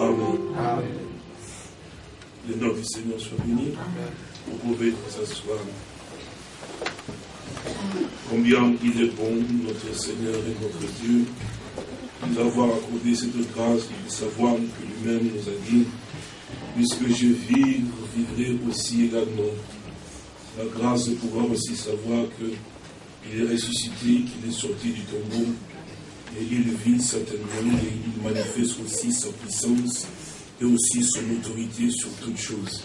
Amen. Le nom du Seigneur soit béni. Vous pouvez vous asseoir. Combien il est bon, notre Seigneur et notre Dieu, nous accordé cette grâce de savoir que lui-même nous a dit, puisque je vis, vous vivrez aussi également. La grâce de pouvoir aussi savoir qu'il est ressuscité, qu'il est sorti du tombeau, et il vit certainement, et il manifeste aussi sa puissance et aussi son autorité sur toutes choses.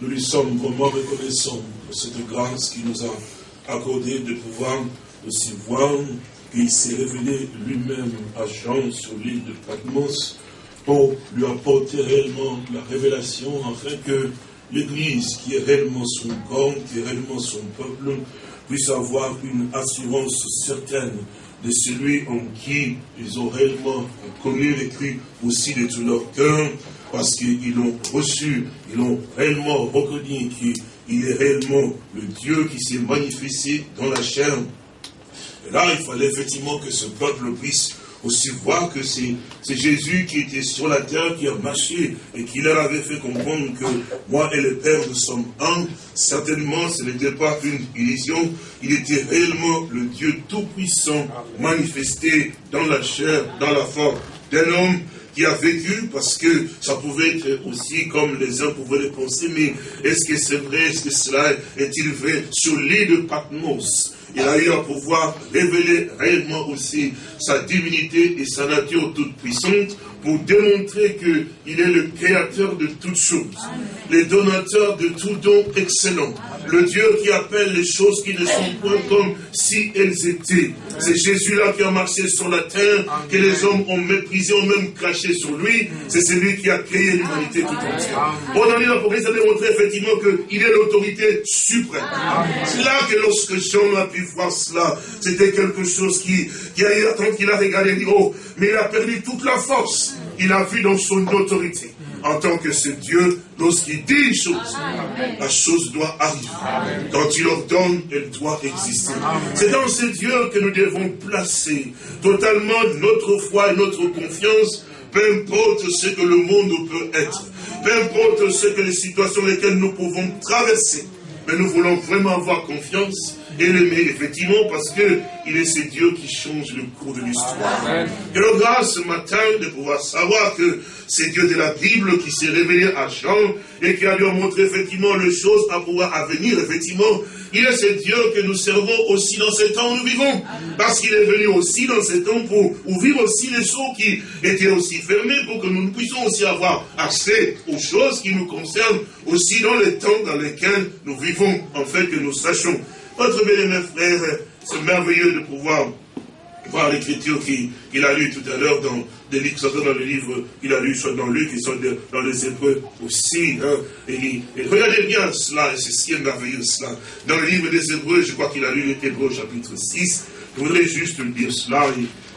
Nous lui sommes vraiment reconnaissants pour cette grâce qu'il nous a accordée de pouvoir aussi voir qu'il s'est révélé lui-même à Jean sur l'île de Patmos pour lui apporter réellement la révélation afin que l'Église, qui est réellement son corps, qui est réellement son peuple, puisse avoir une assurance certaine de celui en qui ils ont réellement connu et cru aussi de tout leur cœur, parce qu'ils l'ont reçu, ils l'ont réellement reconnu qu'il est réellement le Dieu qui s'est manifesté dans la chair. Et là, il fallait effectivement que ce peuple puisse aussi voir que c'est Jésus qui était sur la terre, qui a marché et qui leur avait fait comprendre que moi et le Père, nous sommes un. Certainement, ce n'était pas une illusion. Il était réellement le Dieu Tout-Puissant manifesté dans la chair, dans la forme d'un homme qui a vécu, parce que ça pouvait être aussi comme les uns pouvaient le penser, mais est-ce que c'est vrai, est-ce que cela est-il vrai? Sur l'île de Patmos, il a eu à pouvoir révéler réellement aussi sa divinité et sa nature toute puissante pour démontrer qu'il est le créateur de toutes choses, le donateur de tout don excellent, le Dieu qui appelle les choses qui ne sont point comme si elles étaient. C'est Jésus-là qui a marché sur la terre, que les hommes ont méprisé, ont même craché sur lui. C'est celui qui a créé l'humanité tout entière. Bon, dans l'Apocalypse, ça a démontré effectivement qu'il est l'autorité suprême. C'est là que lorsque Jean a pu voir cela, c'était quelque chose qui, qui a qu'il a regardé, il dit, oh, mais il a perdu toute la force. Il a vu dans son autorité en tant que ce Dieu, lorsqu'il dit une chose, la chose doit arriver. Quand il ordonne, elle doit exister. C'est dans ce Dieu que nous devons placer totalement notre foi et notre confiance, peu importe ce que le monde peut être, peu importe ce que les situations lesquelles nous pouvons traverser. Mais nous voulons vraiment avoir confiance et l'aimer, effectivement, parce que il est ce Dieu qui change le cours de l'histoire. Et le grâce ce matin de pouvoir savoir que c'est Dieu de la Bible qui s'est révélé à Jean et qui a lui montré effectivement les choses à pouvoir à venir, effectivement. Il est ce Dieu que nous servons aussi dans ce temps où nous vivons. Parce qu'il est venu aussi dans ce temps pour ouvrir aussi les choses qui étaient aussi fermées pour que nous puissions aussi avoir accès aux choses qui nous concernent aussi dans les temps dans lesquels nous vivons, en fait que nous sachions votre bien-aimé frère, c'est merveilleux de pouvoir voir l'écriture qu'il a lu tout à l'heure dans des livres, soit dans le livre qu'il a lu, soit dans Luc, et soit dans les Hébreux aussi. Hein. Et, regardez bien cela, c'est si merveilleux cela. Dans le livre des Hébreux, je crois qu'il a lu les Hébreux chapitre 6. Je voudrais juste dire cela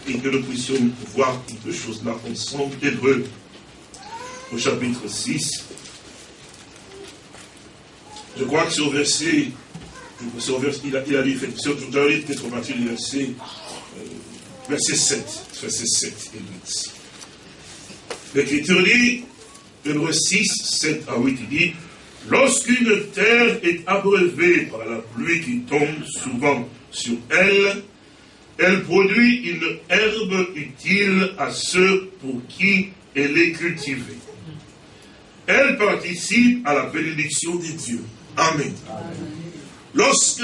et, que nous puissions voir quelque chose là ensemble. Hébreux au chapitre 6. Je crois que c'est au verset il a, il a lu, dans le livre verset, euh, verset 7, verset 7 et 8. L'Écriture dit, Hébreu 6, 7 à 8, il dit, Lorsqu'une terre est abreuvée par la pluie qui tombe souvent sur elle, elle produit une herbe utile à ceux pour qui elle est cultivée. Elle participe à la bénédiction de Dieu. Amen. Lorsque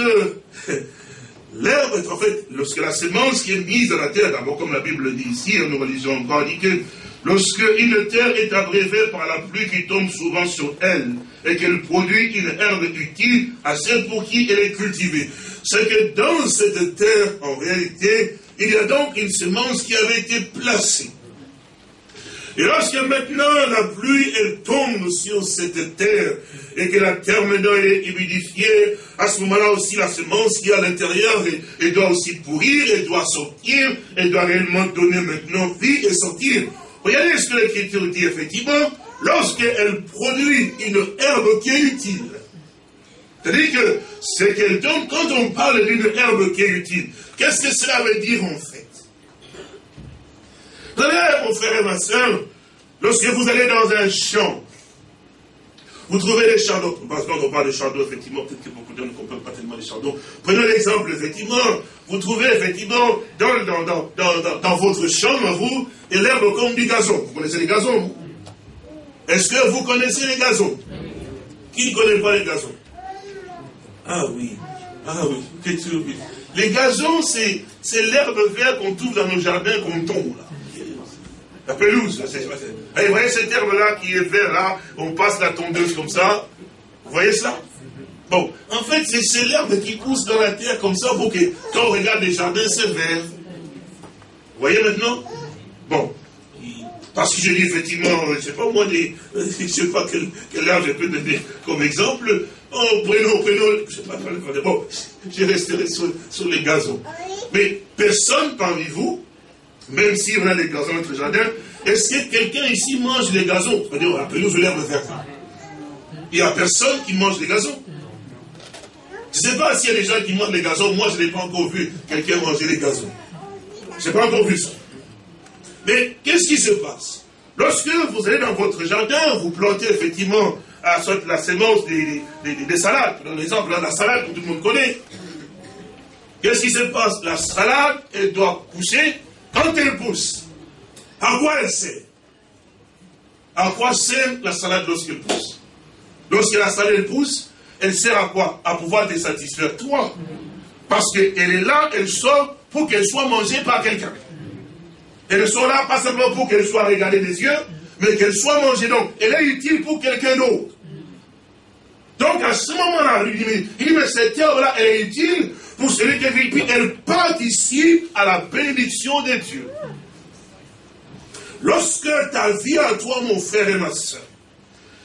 l'herbe, en fait, lorsque la semence qui est mise dans la terre, d'abord comme la Bible dit ici, nous relisons encore, dit que lorsque une terre est abrévée par la pluie qui tombe souvent sur elle, et qu'elle produit une herbe utile à celle pour qui elle est cultivée, c'est que dans cette terre, en réalité, il y a donc une semence qui avait été placée. Et lorsque maintenant la pluie, elle tombe sur cette terre, et que la terre maintenant est humidifiée, à ce moment-là aussi la semence qui est à l'intérieur, elle, doit aussi pourrir, elle doit sortir, elle doit réellement donner maintenant vie et sortir. Regardez ce que l'Écriture dit effectivement, lorsqu'elle produit une herbe qui est utile. C'est-à-dire que c'est qu'elle donne, quand on parle d'une herbe qui est utile, qu'est-ce que cela veut dire en fait? Vous savez, mon frère et ma soeur, Lorsque vous allez dans un champ, vous trouvez les chardons. Parce qu'on parle de chardons, effectivement, peut-être que beaucoup de gens ne comprennent pas tellement les chardons. Prenons l'exemple, effectivement, vous trouvez effectivement dans, dans, votre champ, vous, et l'herbe comme du gazon. Vous connaissez les gazons Est-ce que vous connaissez les gazons? Qui ne connaît pas les gazons? Ah oui, ah oui, Les gazons, c'est l'herbe verte qu'on trouve dans nos jardins qu'on tombe là. La pelouse, vous voyez cette herbe-là qui est verte là, on passe la tondeuse comme ça. Vous voyez ça? Bon, en fait, c'est l'herbe qui pousse dans la terre comme ça pour que, quand on regarde les jardins, c'est vert. Vous voyez maintenant? Bon. Parce que je dis effectivement, je ne sais pas moi, des, je ne sais pas quelle, quelle herbe je peux donner comme exemple. Oh, prenons, prenons, je ne sais pas, bon, je resterai sur, sur les gazons. Mais personne parmi vous même si on a des gazons dans notre jardin, est-ce que quelqu'un ici mange les gazons? C'est-à-dire, pelouse l'herbe verte. Il n'y a personne qui mange les gazons. Je ne sais pas s'il y a des gens qui mangent les gazons. Moi, je n'ai pas encore vu quelqu'un manger les gazons. Je n'ai pas encore vu ça. Mais qu'est-ce qui se passe? Lorsque vous allez dans votre jardin, vous plantez effectivement la sémence des, des, salades. Par exemple, la salade que tout le monde connaît. Qu'est-ce qui se passe? La salade, elle doit pousser pousse, à quoi elle sert À quoi sert la salade lorsqu'elle pousse? Lorsque la salade pousse, elle sert à quoi? À pouvoir te satisfaire toi. Parce qu'elle est là, elle sort pour qu'elle soit mangée par quelqu'un. Elle sort là pas simplement pour qu'elle soit regardée des yeux, mais qu'elle soit mangée. Donc, elle est utile pour quelqu'un d'autre. Donc, à ce moment-là, il dit, mais cette herbe-là, elle est utile pour celui qui vit, puis elle participe à la bénédiction de Dieu. Lorsque ta vie à toi, mon frère et ma soeur,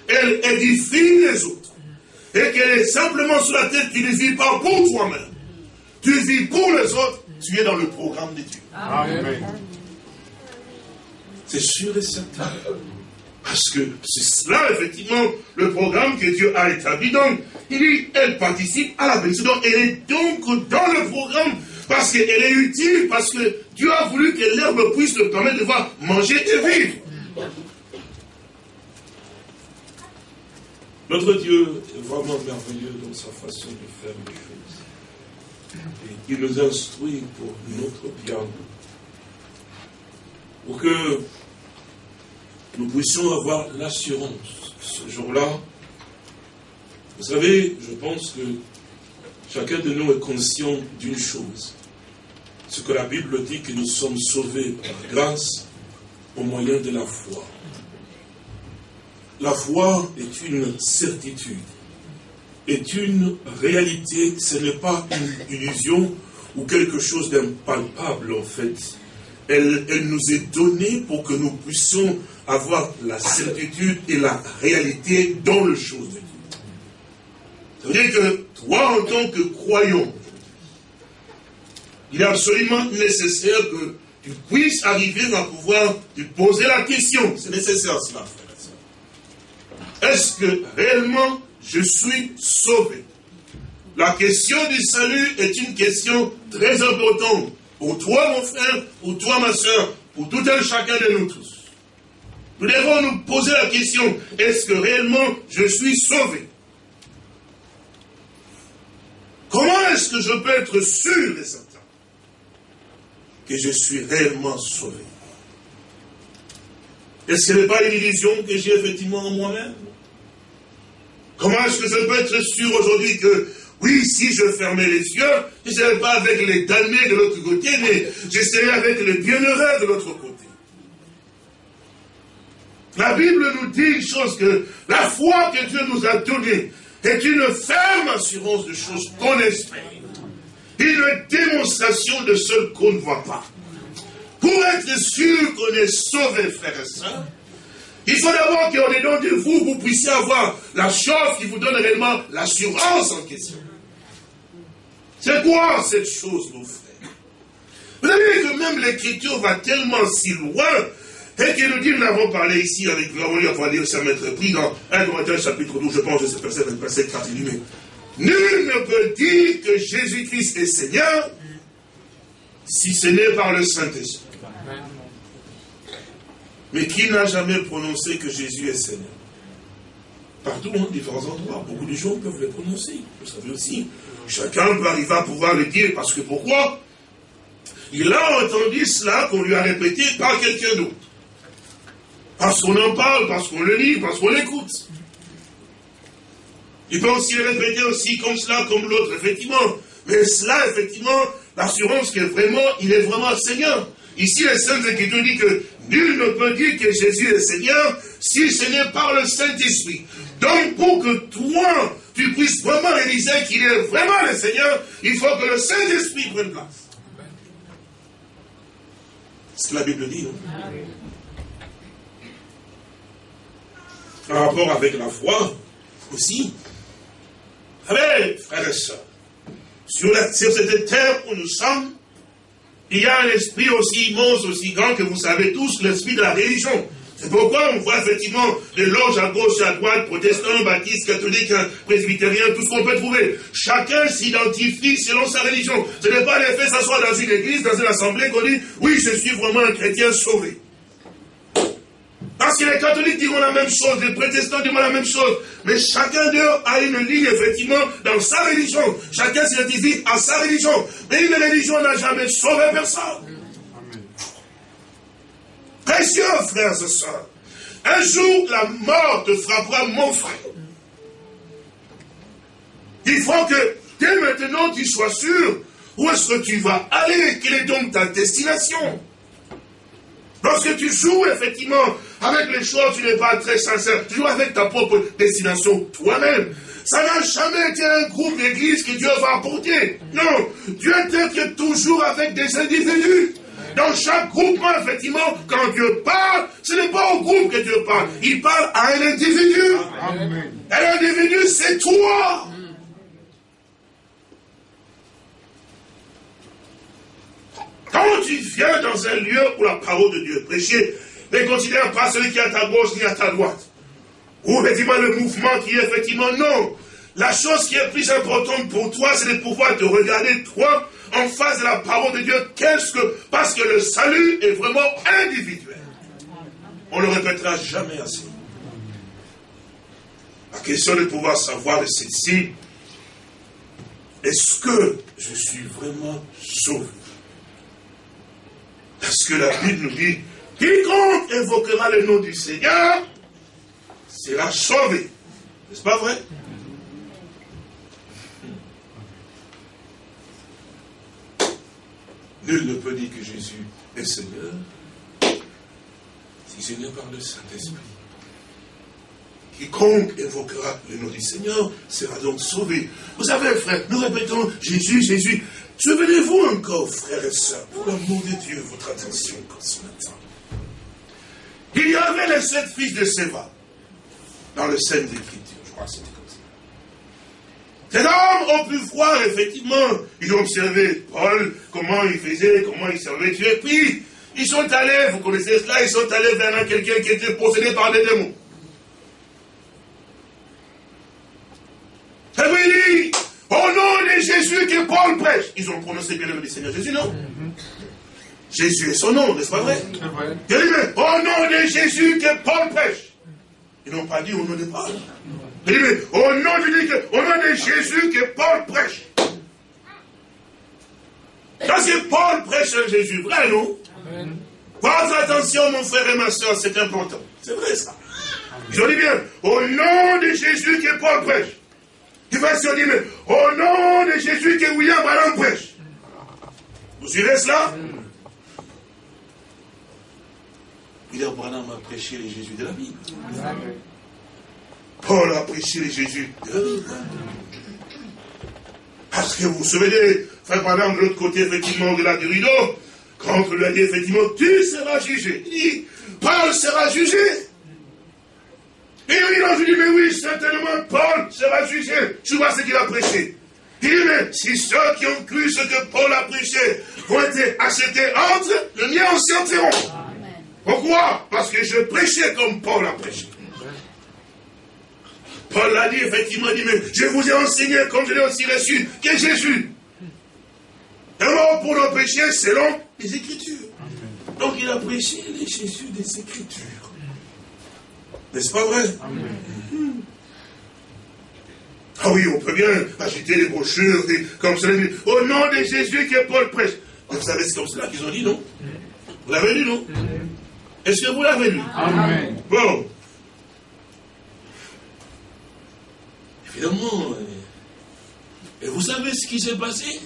elle édifie les autres, et qu'elle est simplement sur la tête, tu ne vis pas pour toi-même, tu vis pour les autres, tu es dans le programme de Dieu. Amen. C'est sûr et certain. Parce que c'est cela, effectivement, le programme que Dieu a établi. Donc, elle participe à la bénédiction. Donc, elle est donc dans le programme parce qu'elle est utile, parce que Dieu a voulu que l'herbe puisse le permettre de voir manger et vivre. Notre Dieu est vraiment merveilleux dans sa façon de faire les choses. Et il nous instruit pour notre bien. Pour que nous puissions avoir l'assurance ce jour-là. Vous savez, je pense que chacun de nous est conscient d'une chose. Ce que la Bible dit que nous sommes sauvés par grâce au moyen de la foi. La foi est une certitude, est une réalité, ce n'est pas une illusion ou quelque chose d'impalpable en fait. Elle, elle, nous est donnée pour que nous puissions avoir la certitude et la réalité dans le chose de Dieu. Ça veut dire que toi, en tant que croyant, il est absolument nécessaire que tu puisses arriver à pouvoir te poser la question. C'est nécessaire cela, frère Est-ce que réellement je suis sauvé? La question du salut est une question très importante pour toi, mon frère, pour toi, ma soeur, pour tout un chacun de nous tous. Nous devons nous poser la question, est-ce que réellement je suis sauvé? Comment est-ce que je peux être sûr et certain que je suis réellement sauvé? Est-ce que ce n'est pas une illusion que j'ai effectivement en moi-même? Comment est-ce que je peux être sûr aujourd'hui que, oui, si je fermais les yeux, je ne serais pas avec les damnés de l'autre côté, mais je serais avec les bienheureux de l'autre côté? La Bible nous dit une chose que la foi que Dieu nous a donnée est une ferme assurance de choses qu'on espère. Une démonstration de ce qu'on ne voit pas. Pour être sûr qu'on est sauvé, frères et sœurs, il faut d'abord qu'au dedans de vous, vous puissiez avoir la chose qui vous donne réellement l'assurance en question. C'est quoi cette chose, mon frère? Vous savez que même l'écriture va tellement si loin et qui nous dit, nous l'avons parlé ici avec vous, on va lire ça mettre pris dans 1 Corinthiens chapitre 12, je pense, de ce verset, verset 4 mais Nul ne peut dire que Jésus-Christ est Seigneur si ce n'est par le Saint-Esprit. Mais qui n'a jamais prononcé que Jésus est Seigneur? Partout, en différents endroits, beaucoup de gens peuvent le prononcer. Vous savez aussi, chacun peut arriver à pouvoir le dire, parce que pourquoi? Il a entendu cela qu'on lui a répété par quelqu'un d'autre. Parce qu'on en parle, parce qu'on le lit, parce qu'on l'écoute. Il peut aussi le répéter aussi comme cela, comme l'autre, effectivement. Mais cela, effectivement, l'assurance que vraiment, il est vraiment Seigneur. Ici, les Saintes Écritures dit que nul ne peut dire que Jésus est Seigneur si ce n'est par le Saint-Esprit. Donc, pour que toi, tu puisses vraiment réaliser qu'il est vraiment le Seigneur, il faut que le Saint-Esprit prenne place. C'est ce que la Bible dit, non En rapport avec la foi, aussi. Allez, frères et sœurs, sur, sur cette terre où nous sommes, il y a un esprit aussi immense, aussi grand que vous savez tous, l'esprit de la religion. C'est pourquoi on voit effectivement des loges à gauche à droite, protestants, baptistes, catholiques, presbytériens, tout ce qu'on peut trouver. Chacun s'identifie selon sa religion. Ce n'est pas l'effet s'asseoir dans une église, dans une assemblée, qu'on dit, oui, je suis vraiment un chrétien sauvé. Parce que les catholiques diront la même chose, les protestants diront la même chose. Mais chacun d'eux a une ligne, effectivement, dans sa religion. Chacun s'identifie à sa religion. Mais une religion n'a jamais sauvé personne. Précieux frères et sœurs, un jour la mort te frappera, mon frère. Il faut que dès maintenant tu sois sûr où est-ce que tu vas aller, quelle est donc ta destination. Lorsque tu joues effectivement avec les choses, tu n'es pas très sincère. Tu joues avec ta propre destination toi-même. Ça n'a jamais été un groupe d'église que Dieu va apporter. Non, Dieu est toujours avec des individus. Dans chaque groupement, effectivement, quand Dieu parle, ce n'est pas au groupe que Dieu parle. Il parle à un individu. Et l'individu, c'est toi. Quand tu viens dans un lieu où la parole de Dieu est prêchée, ne considère pas celui qui est à ta gauche ni à ta droite. Ou effectivement le mouvement qui est effectivement non. La chose qui est plus importante pour toi, c'est de pouvoir te regarder toi en face de la parole de Dieu. Qu'est-ce que parce que le salut est vraiment individuel. On ne le répétera jamais assez. La question de pouvoir savoir de ceci, est-ce que je suis vraiment sauvé? Parce que la Bible nous dit, quiconque invoquera le nom du Seigneur sera sauvé. N'est-ce pas vrai? Nul ne peut dire que Jésus est Seigneur si ce n'est par le Saint-Esprit. Quiconque évoquera le nom du Seigneur sera donc sauvé. Vous savez, frère, nous répétons Jésus, Jésus. Souvenez-vous encore, frères et sœurs, pour l'amour de Dieu, votre attention encore ce matin. Il y avait les sept fils de Séva dans le scène d'Écriture. Je crois que c'était comme ça. Ces hommes ont pu voir, effectivement, ils ont observé Paul, comment il faisait, comment il servait Dieu. Puis, ils sont allés, vous connaissez cela, ils sont allés vers quelqu'un qui était possédé par des démons. Et puis il dit, au nom de Jésus que Paul prêche. Ils ont prononcé bien le nom du Seigneur Jésus, non? Jésus est son nom, n'est-ce pas vrai? Mais au nom de Jésus que Paul prêche. Ils n'ont pas dit au nom de Paul. Mais au nom, de, au nom de Jésus que Paul prêche. Parce que Paul prêche un Jésus, vrai, non? Faites attention, mon frère et ma soeur, c'est important. C'est vrai, ça. Je dis bien, au nom de Jésus que Paul prêche. Tu vas se dire, mais au nom de Jésus que William Ballon prêche. Vous suivez cela? William Branham a prêché les Jésus de la Bible. Paul a prêché les Jésus de la Bible. Parce que vous vous souvenez, frère Branham, de l'autre côté, effectivement, de la du rideau, quand on lui a dit, effectivement, tu seras jugé. Il dit, Paul sera jugé. Et il a dit, mais oui, certainement, Paul sera jugé. Tu vois ce qu'il a prêché. Il dit, mais si ceux qui ont cru ce que Paul a prêché ont été achetés entre, le mien aussi entreront. Pourquoi? Parce que je prêchais comme Paul a prêché. Paul l'a dit, effectivement, dit, mais je vous ai enseigné, comme je l'ai aussi reçu, que Jésus est mort pour nos péchés selon les Écritures. Donc il a prêché les Jésus des Écritures. N'est-ce pas vrai? Ah oui, on peut bien agiter les brochures, comme ça, au nom de Jésus que Paul prêche. Vous savez, c'est comme cela qu'ils ont dit, non? Vous l'avez lu, non? Est-ce que vous l'avez lu? Amen. Bon. Évidemment, et vous savez ce qui s'est passé?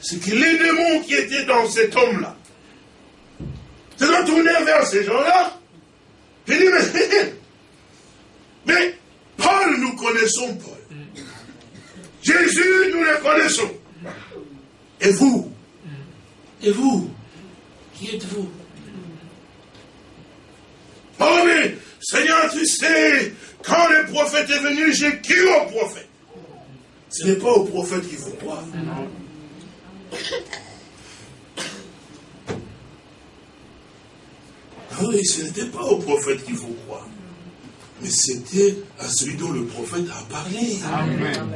C'est que les démons qui étaient dans cet homme-là se sont tournés vers ces gens-là. Il dit, mais, mais Paul, nous connaissons Paul. Jésus, nous le connaissons. Et vous? Et vous Qui êtes-vous? Oh mais, Seigneur, tu sais, quand le prophète est venu, j'ai cru au prophète. Ce n'est pas au prophète qu'il faut croire. Ah oui, ce n'était pas au prophète qu'il faut croire. Mais c'était à celui dont le prophète a parlé. Amen.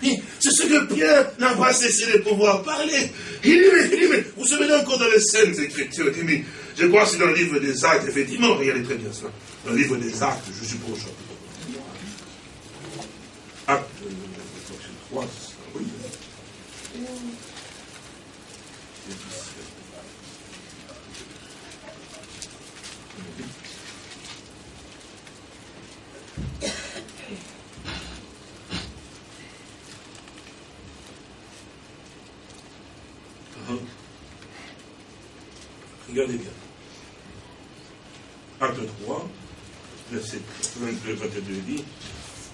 C'est ce que Pierre n'a pas cessé de pouvoir parler. Il dit, mais, il dit, mais vous savez encore dans les scènes écritures, je crois que c'est dans le livre des actes, effectivement, regardez très bien cela. Dans le livre des actes, je suppose. Acte 3, oui. Regardez bien. Acte 3, verset 22, 22 dit,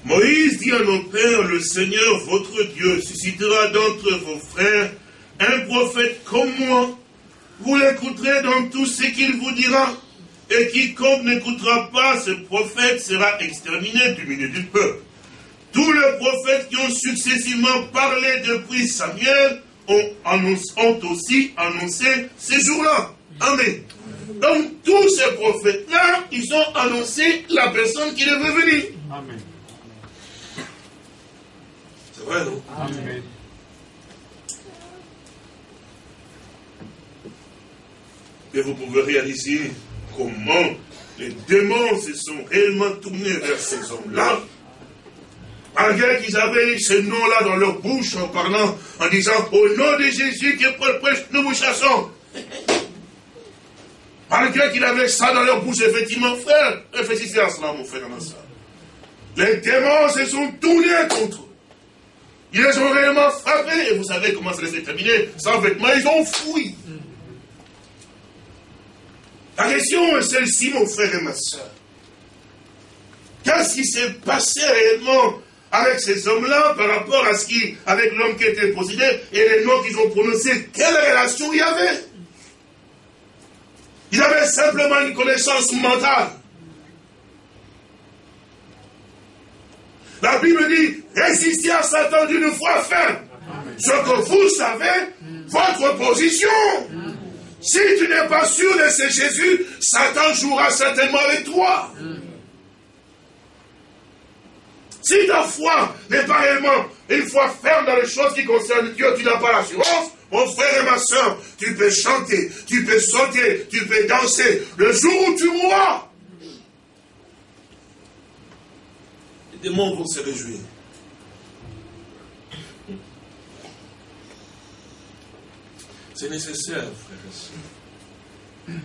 Moïse dit à nos pères, le Seigneur, votre Dieu, suscitera d'entre vos frères un prophète comme moi. Vous l'écouterez dans tout ce qu'il vous dira. Et quiconque n'écoutera pas ce prophète sera exterminé du milieu du peuple. Tous les prophètes qui ont successivement parlé depuis Samuel ont aussi annoncé ces jours-là. Amen. Donc, tous ces prophètes-là, ils ont annoncé la personne qui devait venir. Amen. C'est vrai, non? Amen. Et vous pouvez réaliser comment les démons se sont réellement tournés vers ces hommes-là. Malgré qu'ils avaient ce nom-là dans leur bouche en parlant, en disant, au nom de Jésus que Paul prêche, nous vous chassons. Malgré qu'ils avaient ça dans leur bouche, effectivement, frère, réfléchissez à cela, mon frère ma soeur. Les démons se sont tournés contre eux. Ils les ont réellement frappés, et vous savez comment ça s'est terminé. Sans vêtements, ils ont fui. La question est celle-ci, mon frère et ma soeur. Qu'est-ce qui s'est passé réellement avec ces hommes-là par rapport à ce qui, avec l'homme qui était possédé et les noms qu'ils ont prononcés, quelle relation il y avait? Il avait simplement une connaissance mentale. La Bible dit, résistez à Satan d'une foi ferme. Ce que vous savez, votre position. Si tu n'es pas sûr de ce Jésus, Satan jouera certainement avec toi. Si ta foi n'est pas réellement une foi ferme dans les choses qui concernent Dieu, tu n'as pas l'assurance, mon frère et ma soeur, tu peux chanter, tu peux sauter, tu peux danser. Le jour où tu mourras, les démons vont se réjouir. C'est nécessaire, frères et sœurs,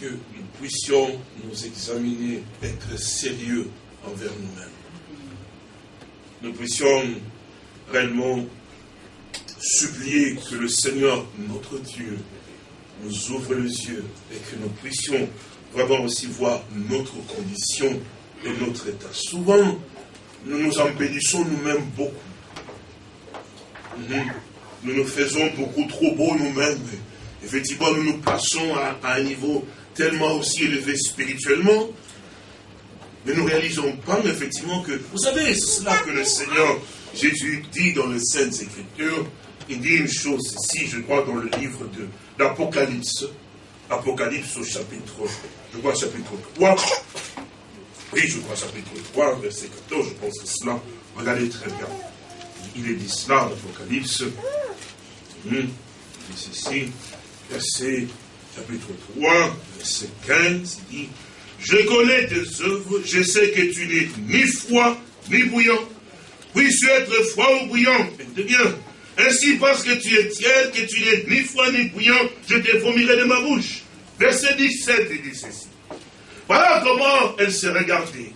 que nous puissions nous examiner, être sérieux envers nous-mêmes. Nous puissions réellement supplier que le Seigneur, notre Dieu, nous ouvre les yeux et que nous puissions vraiment aussi voir notre condition et notre état. Souvent, nous nous embellissons nous-mêmes beaucoup. Nous nous faisons beaucoup trop beau nous-mêmes. Effectivement, nous nous plaçons à, un niveau tellement aussi élevé spirituellement. Mais nous ne réalisons pas, effectivement, que, vous savez, c'est cela que le Seigneur Jésus dit dans les Saintes Écritures. Il dit une chose ici, je crois, dans le livre de l'Apocalypse. Apocalypse au chapitre, je crois, chapitre 3. Oui, je crois, chapitre 3, verset 14, je pense que cela. Regardez très bien. Il est dit cela, l'Apocalypse. Hmm. dit ceci, verset chapitre 3, verset 15, il dit, je connais tes œuvres, je sais que tu n'es ni froid, ni bouillant. Puisses-tu être froid ou bouillant bien. Ainsi, parce que tu es tiède, que tu n'es ni froid ni bouillant, je te vomirai de ma bouche. Verset 17, il dit ceci. Voilà comment elle s'est regardée.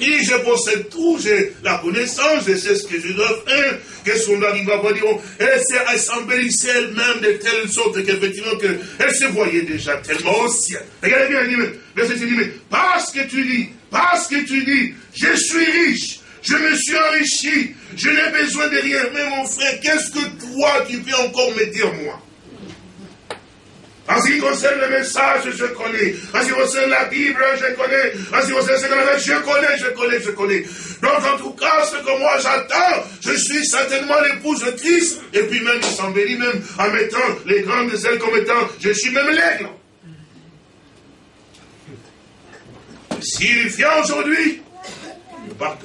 Et je possède tout, j'ai la connaissance, je sais ce que je dois faire, que son mari va dire. Elle s'embellissait elle-même de telle sorte qu'effectivement, que elle se voyait déjà tellement au. Regardez bien, il verset dit, mais parce que tu dis, parce que tu dis, je suis riche, je me suis enrichi, je n'ai besoin de rien. Mais mon frère, qu'est-ce que toi, tu peux encore me dire, moi? En ce qui concerne le message, je connais. En ce qui concerne la Bible, je connais. En ce qui concerne ce qu'on je connais, je connais, je connais. Donc, en tout cas, ce que moi j'attends, je suis certainement l'épouse de Christ. Et puis même, il s'embellit même en mettant les grandes ailes comme étant, je suis même l'aigle. S'il vient aujourd'hui, il part.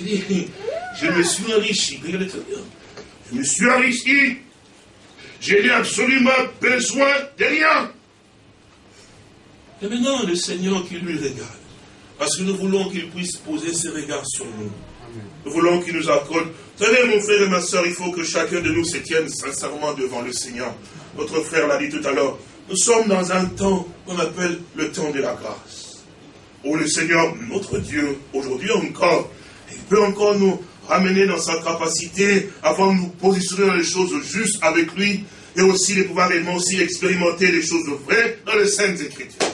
Je me suis enrichi. Regardez très bien. Je me suis enrichi je n'ai absolument besoin de rien. Et maintenant, le Seigneur qui lui regarde, parce que nous voulons qu'il puisse poser ses regards sur nous. Nous voulons qu'il nous accorde. Vous savez, mon frère et ma soeur, il faut que chacun de nous se tienne sincèrement devant le Seigneur. Votre frère l'a dit tout à l'heure. Nous sommes dans un temps qu'on appelle le temps de la grâce. Où le Seigneur, notre Dieu, aujourd'hui encore, peut encore nous ramener dans sa capacité avant de nous positionner dans les choses justes avec lui et aussi de pouvoir réellement aussi expérimenter les choses vraies dans les Saintes Écritures.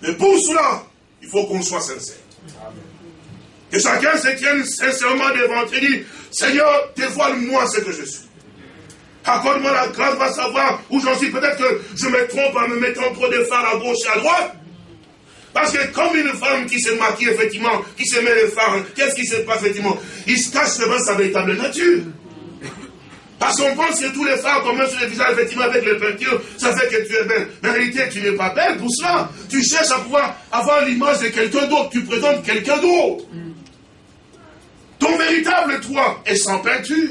Mais pour cela, il faut qu'on soit sincère. Que chacun se tienne sincèrement devant et dit, Seigneur, dévoile-moi ce que je suis. Accorde-moi la grâce de savoir où j'en suis. Peut-être que je me trompe en me mettant trop de phares à gauche et à droite. Parce que comme une femme qui se maquille, effectivement, qui se met les phares, qu'est-ce qui se passe, effectivement? Il se cache devant sa véritable nature. Parce qu'on pense que tous les phares commencent sur le visage, effectivement, avec les peintures, ça fait que tu es belle. Mais en réalité, tu n'es pas belle pour cela. Tu cherches à pouvoir avoir l'image de quelqu'un d'autre. Tu présentes quelqu'un d'autre. Ton véritable toi est sans peinture.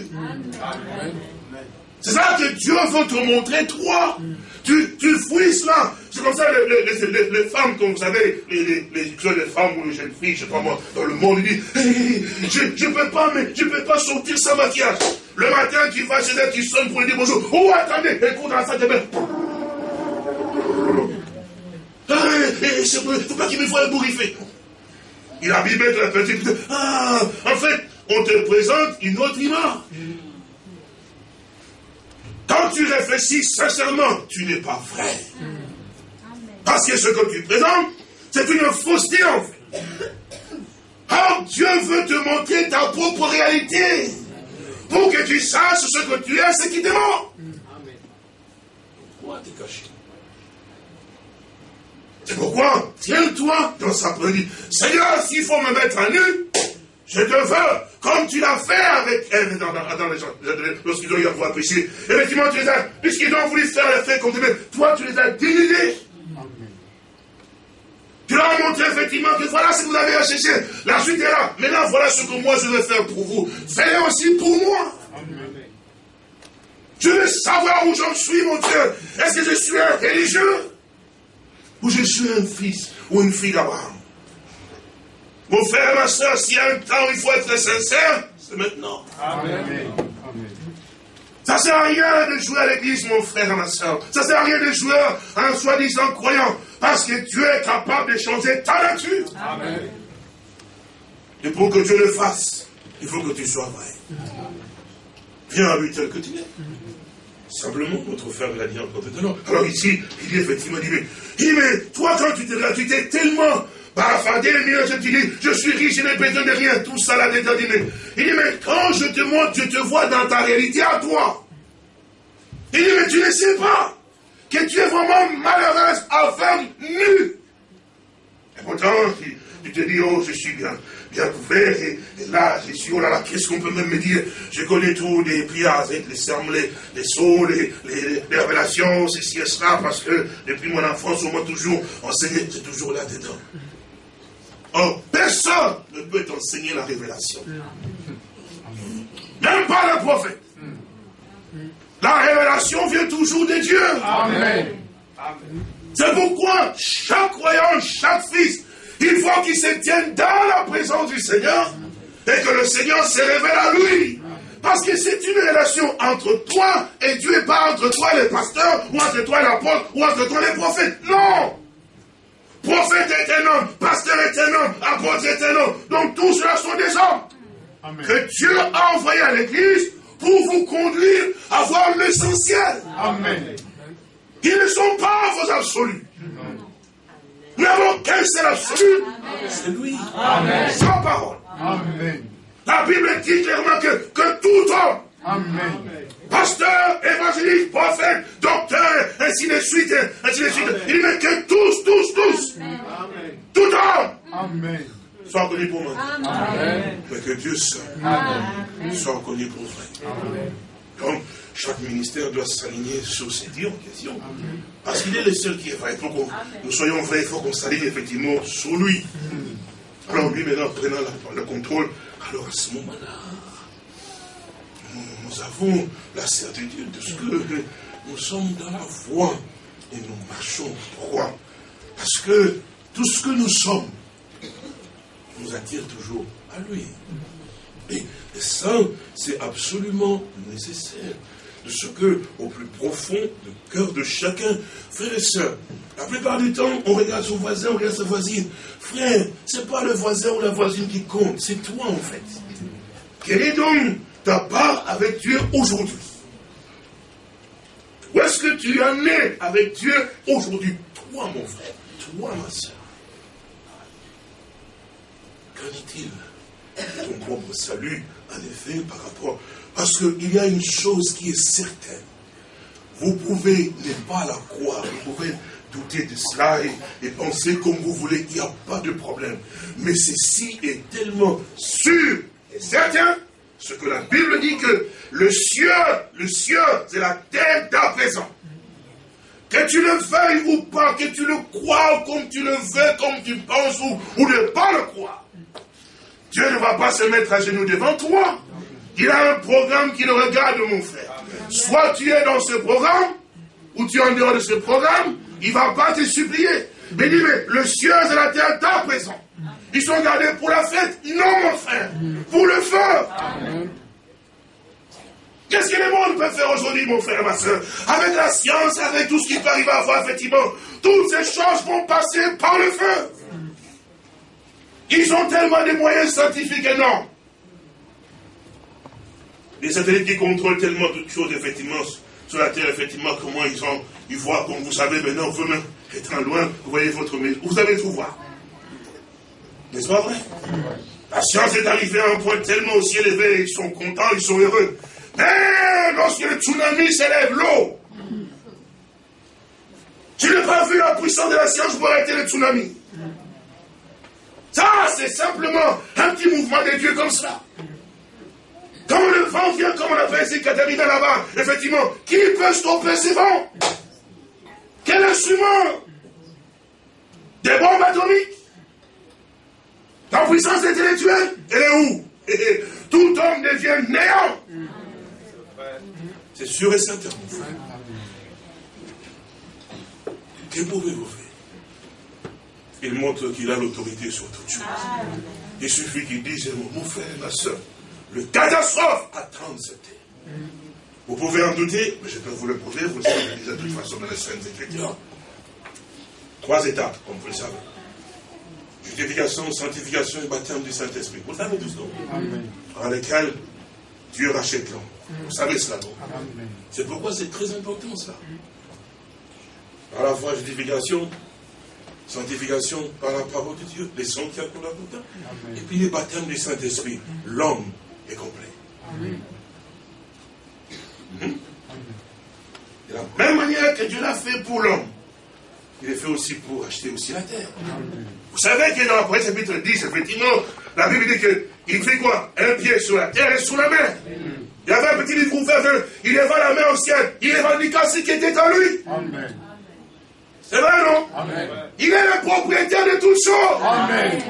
C'est ça que Dieu veut te montrer, toi. Tu, tu fouilles cela. C'est comme ça, les, les, femmes, comme vous savez, les, les, femmes ou les jeunes filles, je sais pas moi, dans le monde, ils disent, je ne peux, pas, mais, je peux pas sortir sans maquillage. Le matin, tu vas chez elle, tu sonnes pour lui dire bonjour. Oh, attendez, écoute dans sa tête. Ah, il ne faut pas qu'il me voie bourriffé. Il a abîmé la petite. Ah, en fait, on te présente une autre image. Quand tu réfléchis sincèrement, tu n'es pas vrai. Parce que ce que tu présentes, c'est une fausseté en fait. Or, Dieu veut te montrer ta propre réalité. Pour que tu saches ce que tu es, ce qui te manque. Pourquoi t'es caché? C'est pourquoi, tiens-toi dans sa prière. Seigneur, s'il faut me mettre à nu, je te veux, comme tu l'as fait avec elle dans, les gens, lorsqu'ils ont eu à voir péché. Effectivement, tu les as, puisqu'ils ont voulu faire le fait contre toi, tu les as dénudés. Tu leur as montré effectivement que voilà ce que vous avez à chercher. La suite est là. Maintenant, voilà ce que moi je vais faire pour vous. Faites aussi pour moi. Je veux savoir où j'en suis, mon Dieu. Est-ce que je suis un religieux Ou je suis un fils ou une fille d'Abraham? Mon frère et ma soeur, s'il y a un temps où il faut être sincère, c'est maintenant. Amen. Ça ne sert à rien de jouer à l'église, mon frère et ma soeur. Ça ne sert à rien de jouer à un soi-disant croyant. Parce que Dieu est capable de changer ta nature. Amen. Et pour que Dieu le fasse, il faut que tu sois vrai. Viens à lui tel que tu es. Simplement, notre frère l'a dit encore tout à l'heure. Alors ici, il dit effectivement, il dit, mais, il dit, mais toi, quand tu t'es tu t'es tellement Barafadé, je te dis, je suis riche, je n'ai besoin de rien, tout ça là déterminé. Il dit, mais quand je te montre, je te vois dans ta réalité à toi. Il dit, mais tu ne sais pas que tu es vraiment malheureuse, aveugle, nue. Et pourtant, tu, te dis, oh, je suis bien, bien couvert, et, là, je suis, oh là là, qu'est-ce qu'on peut même me dire? Je connais tout, les prières avec les sermons, les, les sauts, les, les, révélations, ceci et cela, parce que depuis mon enfance, on m'a toujours enseigné, c'est toujours là-dedans. Oh, personne ne peut t'enseigner la révélation. Même pas le prophète. La révélation vient toujours de Dieu. Amen. C'est pourquoi chaque croyant, chaque fils, il faut qu'il se tienne dans la présence du Seigneur et que le Seigneur se révèle à lui. Parce que c'est une relation entre toi et Dieu et pas entre toi et les pasteurs, ou entre toi et l'apôtre, ou entre toi et les prophètes. Non Prophète est un homme, pasteur est un homme, apôtre est un homme. Donc tous ceux-là sont des hommes. Que Dieu a envoyé à l'église pour vous conduire à voir l'essentiel. Amen. Ils ne sont pas vos absolus. Nous n'avons qu'un seul absolu. C'est lui. Amen. Sans parole. Amen. La Bible dit clairement que, que tout homme, Amen. pasteur, évangéliste, prophète, docteur, ainsi de suite, ainsi de suite, il dit que tous, tous, tous, tout homme, Amen. Soit connu pour moi. Amen. Mais que Dieu seul soit connu pour vrai. Donc, chaque ministère doit s'aligner sur ces dires en question. Parce qu'il est le seul qui est vrai. Pour que nous soyons vrais, il faut qu'on s'aligne effectivement sur lui. Alors lui, maintenant, prenant la- le contrôle, alors à ce moment-là, nous, nous avons la certitude de ce que nous sommes dans la voie et nous marchons. Pourquoi Parce que tout ce que nous sommes nous attire toujours à lui. Et, ça, c'est absolument nécessaire. De ce que, au plus profond du cœur de chacun, frères et sœurs, la plupart du temps, on regarde son voisin, on regarde sa voisine. Frère, c'est pas le voisin ou la voisine qui compte, c'est toi en fait. Quelle est donc ta part avec Dieu aujourd'hui? Où est-ce que tu en es avec Dieu aujourd'hui? Toi, mon frère, toi, ma soeur. Qu'en est-il ton propre salut, en effet, par rapport... Parce qu'il y a une chose qui est certaine. Vous pouvez ne pas la croire, vous pouvez douter de cela et, et penser comme vous voulez, il n'y a pas de problème. Mais ceci est tellement sûr et certain, ce que la Bible dit que le ciel, le ciel, c'est la terre d'à présent. Que tu le veuilles ou pas, que tu le crois comme tu le veux, comme tu penses ou, ou ne pas le croire. Dieu ne va pas se mettre à genoux devant toi. Il a un programme qui le regarde, mon frère. Soit tu es dans ce programme, ou tu es en dehors de ce programme, il ne va pas te supplier. Mais dis, mais le ciel et la terre d'à présent. Ils sont gardés pour la fête. Non, mon frère. Pour le feu. Qu'est-ce que le monde peut faire aujourd'hui, mon frère et ma soeur? Avec la science, avec tout ce qui peut arriver à voir, effectivement, toutes ces choses vont passer par le feu. Ils ont tellement de moyens scientifiques énormes. Les satellites qui contrôlent tellement de choses, effectivement, sur la Terre, effectivement, comment ils ont, ils voient, comme vous savez maintenant, vous-même, étant loin, vous voyez votre maison, vous savez tout voir. N'est-ce pas vrai? La science est arrivée à un point tellement aussi élevé, ils sont contents, ils sont heureux. Mais lorsque le tsunami s'élève, l'eau, tu n'as pas vu la puissance de la science pour arrêter le tsunami. Ça, c'est simplement un petit mouvement de Dieu comme ça. Quand le vent vient, comme on appelle ici Katarina là-bas, effectivement, qui peut stopper ces vents Quel instrument? Des bombes atomiques? La puissance intellectuelle, elle est où? Tout homme devient néant. C'est sûr et certain. Que pouvez-vous faire? Il montre qu'il a l'autorité sur toute chose. Il suffit qu'il dise, mon frère et ma soeur, le catastrophe attend cette terre. Vous pouvez en douter, mais je peux vous le prouver, vous le savez déjà de toute façon dans les Saintes Écritures. Trois étapes, comme vous le savez. Justification, sanctification et baptême du Saint-Esprit. Vous le savez tous, non? Dans lesquels Dieu rachète l'homme. Vous savez cela, non? C'est pourquoi c'est très important, cela. À la fois justification, sanctification par la parole de Dieu, les sons qui accourent la bouteille, et puis les baptêmes du Saint-Esprit. L'homme est complet. De la même manière que Dieu l'a fait pour l'homme, il est fait aussi pour acheter aussi la terre. Vous savez que dans l'Apocalypse chapitre 10, effectivement, la Bible dit qu'il fait quoi? Un pied sur la terre et sur la mer. Il y avait un petit livre ouvert, il leva la main au ciel, il revendiqua ce qui était en lui. Amen. C'est vrai, non Il est le propriétaire de toutes choses. Amen.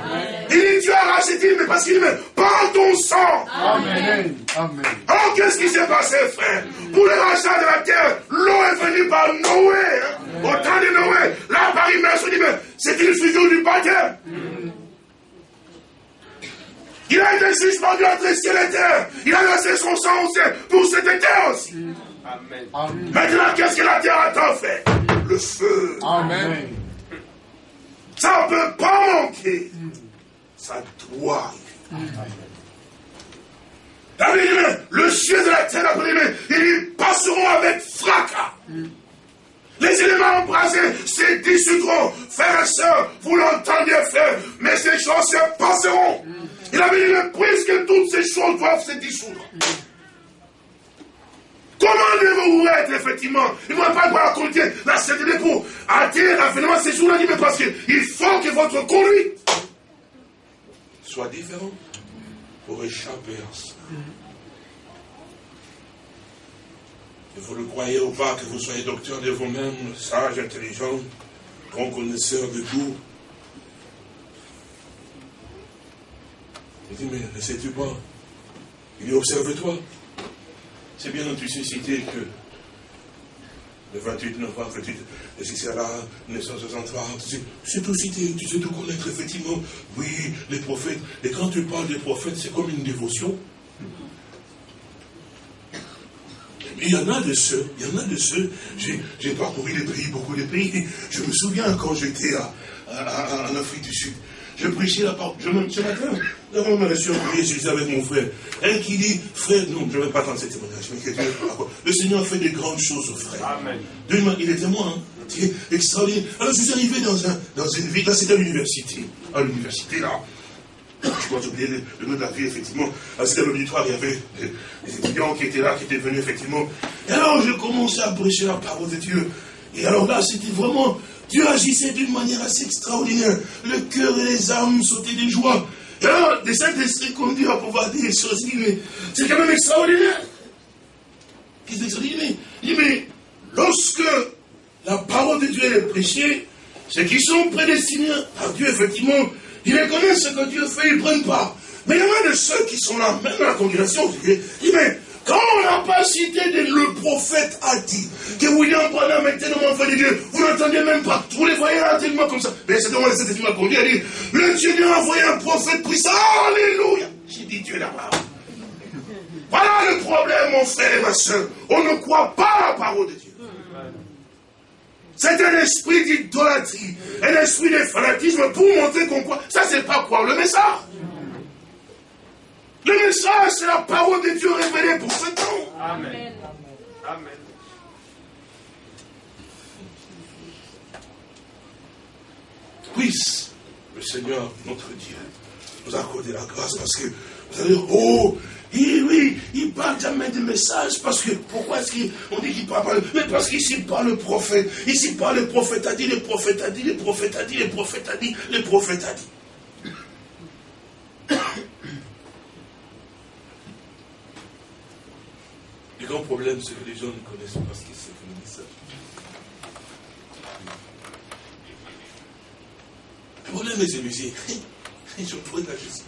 Il dit, tu as racheté, mais parce qu'il dit, par ton sang. Amen. Amen. Oh, qu'est-ce qui s'est passé, frère? Pour le rachat de la terre, l'eau est venue par Noé. Hein? Au temps de Noé, là, par immersion, dit, mais c'est une fusion du baptême. Il a été suspendu entre ciel et terre. Il a laissé son sang aussi pour cette terre aussi. Amen. Maintenant, qu'est-ce que la terre attend fait Le feu. Amen. Ça ne peut pas manquer. Ça doit arriver. le ciel de la terre, ils passeront avec fracas. Les éléments embrasés se dissoudront. Frères et sœurs, vous l'entendez faire, mais ces choses se passeront. Il a dit, puisque toutes ces choses doivent se dissoudre. Comment devez-vous être, effectivement Il ne va pas la conduire, la certitude pour attirer l'avènement ces jours-là, mais parce qu'il faut que votre conduite soit différente pour échapper à ça. Que vous le croyez ou pas, que vous soyez docteur de vous-même, sage, intelligent, grand connaisseur de tout. Il dit, mais ne sais-tu pas Il dit, observe-toi. C'est bien tu sais citer que le 28 novembre, 28, c'est là, 1963, c'est tout cité, tu sais tout connaître, effectivement. Oui, les prophètes, et quand tu parles des prophètes, c'est comme une dévotion. il y en a de ceux, il y en a de ceux, j'ai parcouru les pays, beaucoup de pays. Je me souviens quand j'étais en Afrique du Sud, je prêchais la parole. Je me, ce matin, avant ma lecture, je suis avec mon frère. Un qui dit, frère, non, je ne vais pas attendre cette témoignage, mais le Seigneur fait des grandes choses, frère. Amen. Il était moi, hein, extraordinaire. Alors je suis arrivé dans, un, dans une ville, là c'était à l'université. À l'université, là. Je crois que j'ai oublié le, nom de la ville, effectivement. C'était l'auditoire, il y avait des, étudiants qui étaient là, qui étaient venus, effectivement. Et alors, je commençais à prêcher la parole de Dieu. Et alors là, c'était vraiment Dieu agissait d'une manière assez extraordinaire. Le cœur et les âmes sautaient de joie. Et alors, des Saint-Esprit conduits à pouvoir dire des choses, c'est quand même extraordinaire. Il dit, mais lorsque la parole de Dieu est prêchée, ceux qui sont prédestinés par Dieu, effectivement, ils reconnaissent ce que Dieu fait, ils ne prennent pas. Mais il y en a de ceux qui sont là, même dans la congrégation, qui disent, mais quand on n'a pas cité le prophète a dit que William Branham était tellement enfant de Dieu, vous n'entendez même pas. Vous les voyez tellement comme ça. Mais c'est donc cette étude m'a conduit à dire le Dieu a envoyé un prophète puissant. Alléluia. J'ai dit Dieu là-bas. Voilà le problème, mon frère et ma soeur. On ne croit pas à la parole de Dieu. C'est un esprit d'idolâtrie, un esprit de fanatisme pour montrer qu'on croit. Ça, c'est pas croire le message. Le message, c'est la parole de Dieu révélée pour ce temps. Amen. Amen. Puisse le Seigneur, notre Dieu, nous accorder la grâce parce que vous allez dire, oh, oui, oui, il parle jamais de message parce que, pourquoi est-ce qu'on dit qu'il parle pas Mais parce qu'ici parle le prophète, ici parle le prophète a dit, le prophète a dit, le prophète a dit, le prophète a dit, le prophète a dit. Le grand problème, c'est que les gens ne connaissent pas ce que c'est que le message. Le problème est celui-ci. Je pose la question.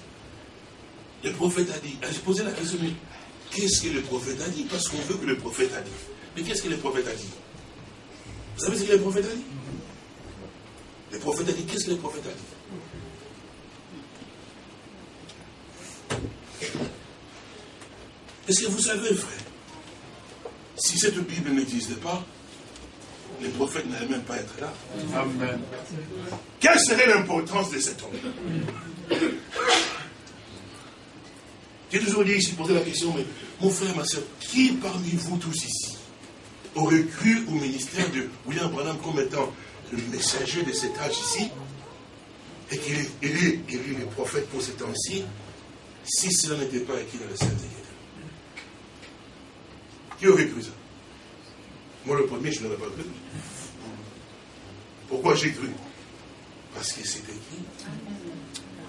Le prophète a dit. J'ai posé la question, mais qu'est-ce que le prophète a dit? Parce qu'on veut que le prophète a dit. Mais qu'est-ce que le prophète a dit? Vous savez ce que le prophète a dit? Le prophète a dit, qu'est-ce que le prophète a dit? Est-ce que vous savez, frère si cette Bible n'existait pas, les prophètes n'allaient même pas être là. Amen. Quelle serait l'importance de cet homme? J'ai toujours dit ici, posé la question, mais mon frère, ma soeur, qui parmi vous tous ici aurait cru au ministère de William Branham comme étant le messager de cet âge ici et qu'il est élu, le prophète pour ce temps-ci si cela n'était pas écrit dans le Saint-Écriture qui aurait cru ça Moi, le premier, je n'aurais pas cru. Pourquoi j'ai cru? Parce que c'est écrit.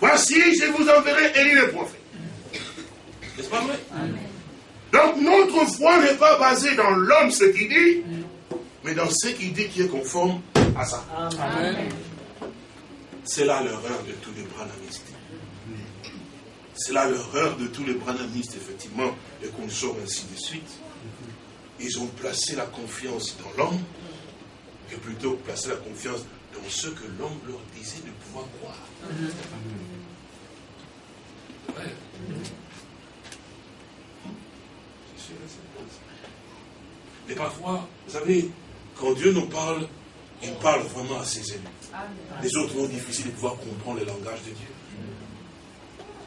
Voici, je vous enverrai Élie le prophète. N'est-ce pas vrai? Donc, notre foi n'est pas basée dans l'homme, ce qu'il dit, mais dans ce qu'il dit qui est conforme à ça. C'est là l'erreur de tous les branamistes. C'est là l'erreur de tous les branamistes, effectivement, et qu'on sort ainsi de suite. Ils ont placé la confiance dans l'homme, que plutôt placer la confiance dans ce que l'homme leur disait de pouvoir croire. Mais parfois, vous savez, quand Dieu nous parle, il parle vraiment à ses élus. Les autres ont difficile de pouvoir comprendre le langage de Dieu.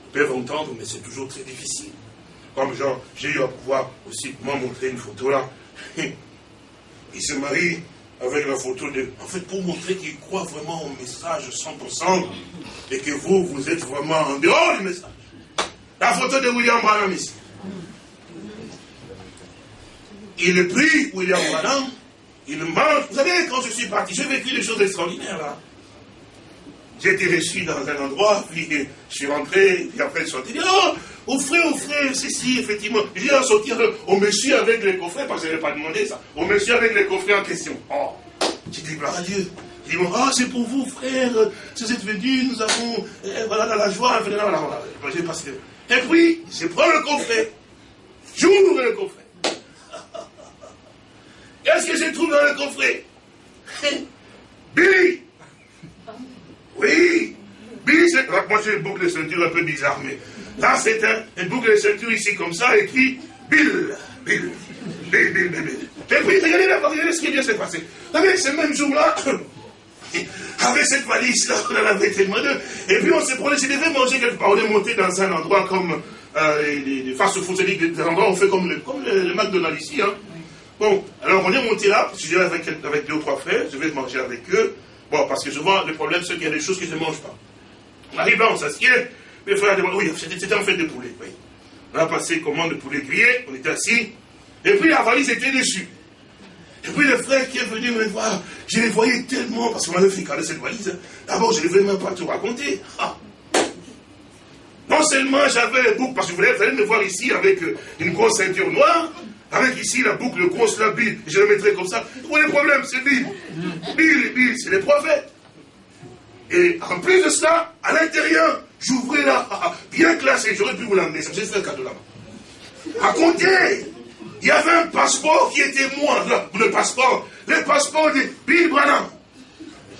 Ils peuvent entendre, mais c'est toujours très difficile. Comme genre, j'ai eu à pouvoir aussi moi montrer une photo là. Il se marie avec la photo de... En fait, pour montrer qu'il croit vraiment au message 100% et que vous, vous êtes vraiment en dehors du message. La photo de William Branham ici. Il est pris, William Branham, il mange. Vous savez, quand je suis parti, j'ai vécu des choses extraordinaires là. J'ai été reçu dans un endroit, puis je suis rentré, puis après je suis sorti, oh, offrez, offrez, ceci, effectivement. J'ai sorti au monsieur avec les coffrets, parce que je n'avais pas demandé ça, au monsieur avec les coffrets en question. Oh, j'ai dit gloire à Dieu. Il dit, ah, c'est pour vous, frère, si vous êtes venus, nous avons, eh, voilà, dans la joie, voilà, voilà, voilà. J'ai passé. Et puis, je prends le coffret, j'ouvre le coffret. Qu'est-ce que j'ai trouvé dans le coffret? Billy Oui Billy, c'est... Moi, j'ai une boucle de ceinture un peu bizarre, mais là, c'est un, boucle de ceinture ici, comme ça, écrit Bill. Bill. Bill, Bill, Bill, Bill. Et puis, regardez là, regardez ce qui vient de se passer. Savez, ce même jour-là, avec cette valise-là, on en avait tellement deux. Et puis, on s'est promené, je devais manger quelque part. On est monté dans un endroit comme euh, les, les fast-food, des endroits où on fait comme le, comme McDonald's ici, hein. Bon, alors on est monté là, que j'étais avec, avec deux ou trois frères, je vais manger avec eux. Bon, parce que souvent, le problème, c'est qu'il y a des choses je ne mange pas. On arrive là, on s'assied, mes frères oui, c'était en fait de poulet. On a passé commande de poulet grillé, on était assis, et puis la valise était dessus. Et puis le frère qui est venu me voir, je les voyais tellement, parce qu'on m'avait fait caler cette valise, d'abord je ne vais même pas tout raconter. Ah. Non seulement j'avais les boucles, parce que vous allez me voir ici avec euh, une grosse ceinture noire, avec ici la boucle grosse, la Bible, je le mettrai comme ça. Où est le problème? C'est Bible. Bible, Bible, c'est les prophètes. Et en plus de cela, à l'intérieur, j'ouvrais là, bien classé, j'aurais pu vous l'amener, ça me fait un cadeau là-bas. À compter, il y avait un passeport qui était moi, le passeport, le passeport de Bill Branham,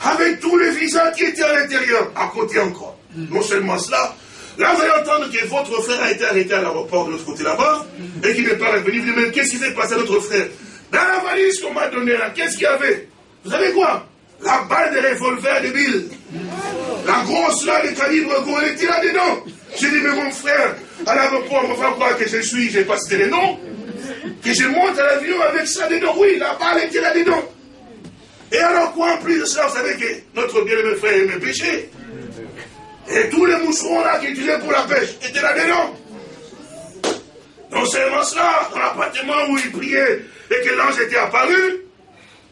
avec tous les visas qui étaient à l'intérieur, à côté encore. Non seulement cela, Là, vous allez entendre que votre frère a été arrêté à l'aéroport de l'autre côté là-bas, et qu'il n'est pas revenu. Vous dites, mais qu'est-ce qui s'est passé à notre frère? Dans la valise qu'on m'a donnée là, qu'est-ce qu'il y avait? Vous savez quoi? La balle de revolver de Bill. La grosse là, de calibre elle était là-dedans. J'ai dit, mais mon frère, à l'aéroport, on va croire que je suis, j'ai pas cité les noms, que je monte à l'avion avec ça dedans. Oui, la balle était là-dedans. Et alors quoi, en plus de cela, vous savez que notre bien-aimé frère aimait péché. Et tous les moucherons là qui utilisaient pour la pêche étaient là-dedans. Non seulement cela, dans l'appartement où il priait et que l'ange était apparu,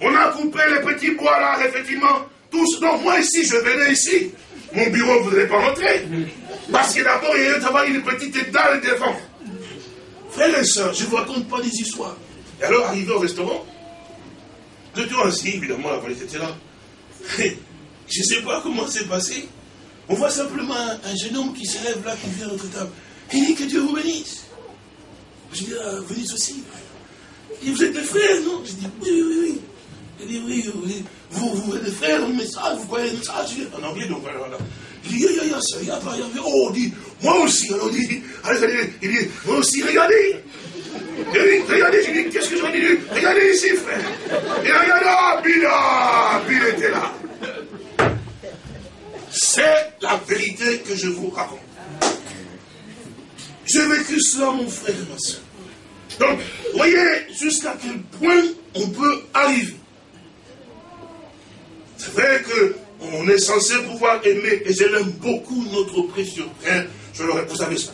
on a coupé les petits bois là, effectivement. Tous. Donc moi ici, je venais ici. Mon bureau ne voudrait pas rentrer. Parce que d'abord, il y avait une petite dalle devant. Frères et sœurs, je ne vous raconte pas des histoires. Et alors, arrivé au restaurant, je suis assis, évidemment, la police était là. Je ne sais pas comment c'est passé. On voit simplement un, jeune homme qui se lève là, qui vient à notre table. Il dit que Dieu vous bénisse. Je dis, ah, venez aussi. Il dit, vous êtes des frères, non? Je dis, oui, oui, oui. Il dit, oui, oui. Vous, vous frères, un message, vous croyez un message En anglais, donc voilà. Il dit, il y a, ça, il y a pas, il y a Oh, il dit, moi aussi. Alors il dit, il dit, moi aussi, regardez. Il dit, regardez, je dis, qu'est-ce que je dis? Regardez ici, frère. Et regardez, ah, Bila, Bila était là. C'est la vérité que je vous raconte. J'ai vécu cela, mon frère et ma soeur. Donc, voyez jusqu'à quel point on peut arriver. C'est vrai qu'on est censé pouvoir aimer, et je l'aime beaucoup, notre précieux frère. Je l'aurais, vous savez ça.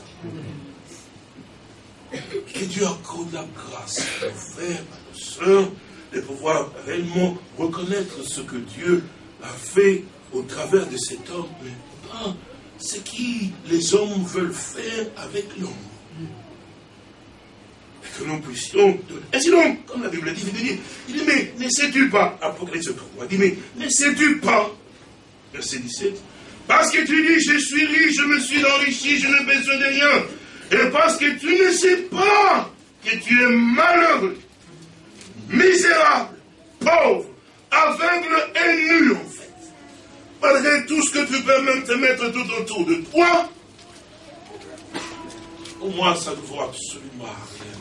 Que Dieu accorde la grâce à nos frères, à nos soeurs, de pouvoir réellement reconnaître ce que Dieu a fait au travers de cet homme, mais pas ce que les hommes veulent faire avec l'homme. Que nous puissions. Ainsi donc, comme la Bible dit, il dit, il dit mais ne sais-tu pas, Apocalypse 3, il dit, mais ne sais-tu pas, verset 17, parce que tu dis, je suis riche, je me suis enrichi, je n'ai besoin de rien. Et parce que tu ne sais pas que tu es malheureux, misérable, pauvre, aveugle et nu en fait. Malgré tout ce que tu peux même te mettre tout autour de toi, au moins ça ne vaut absolument rien.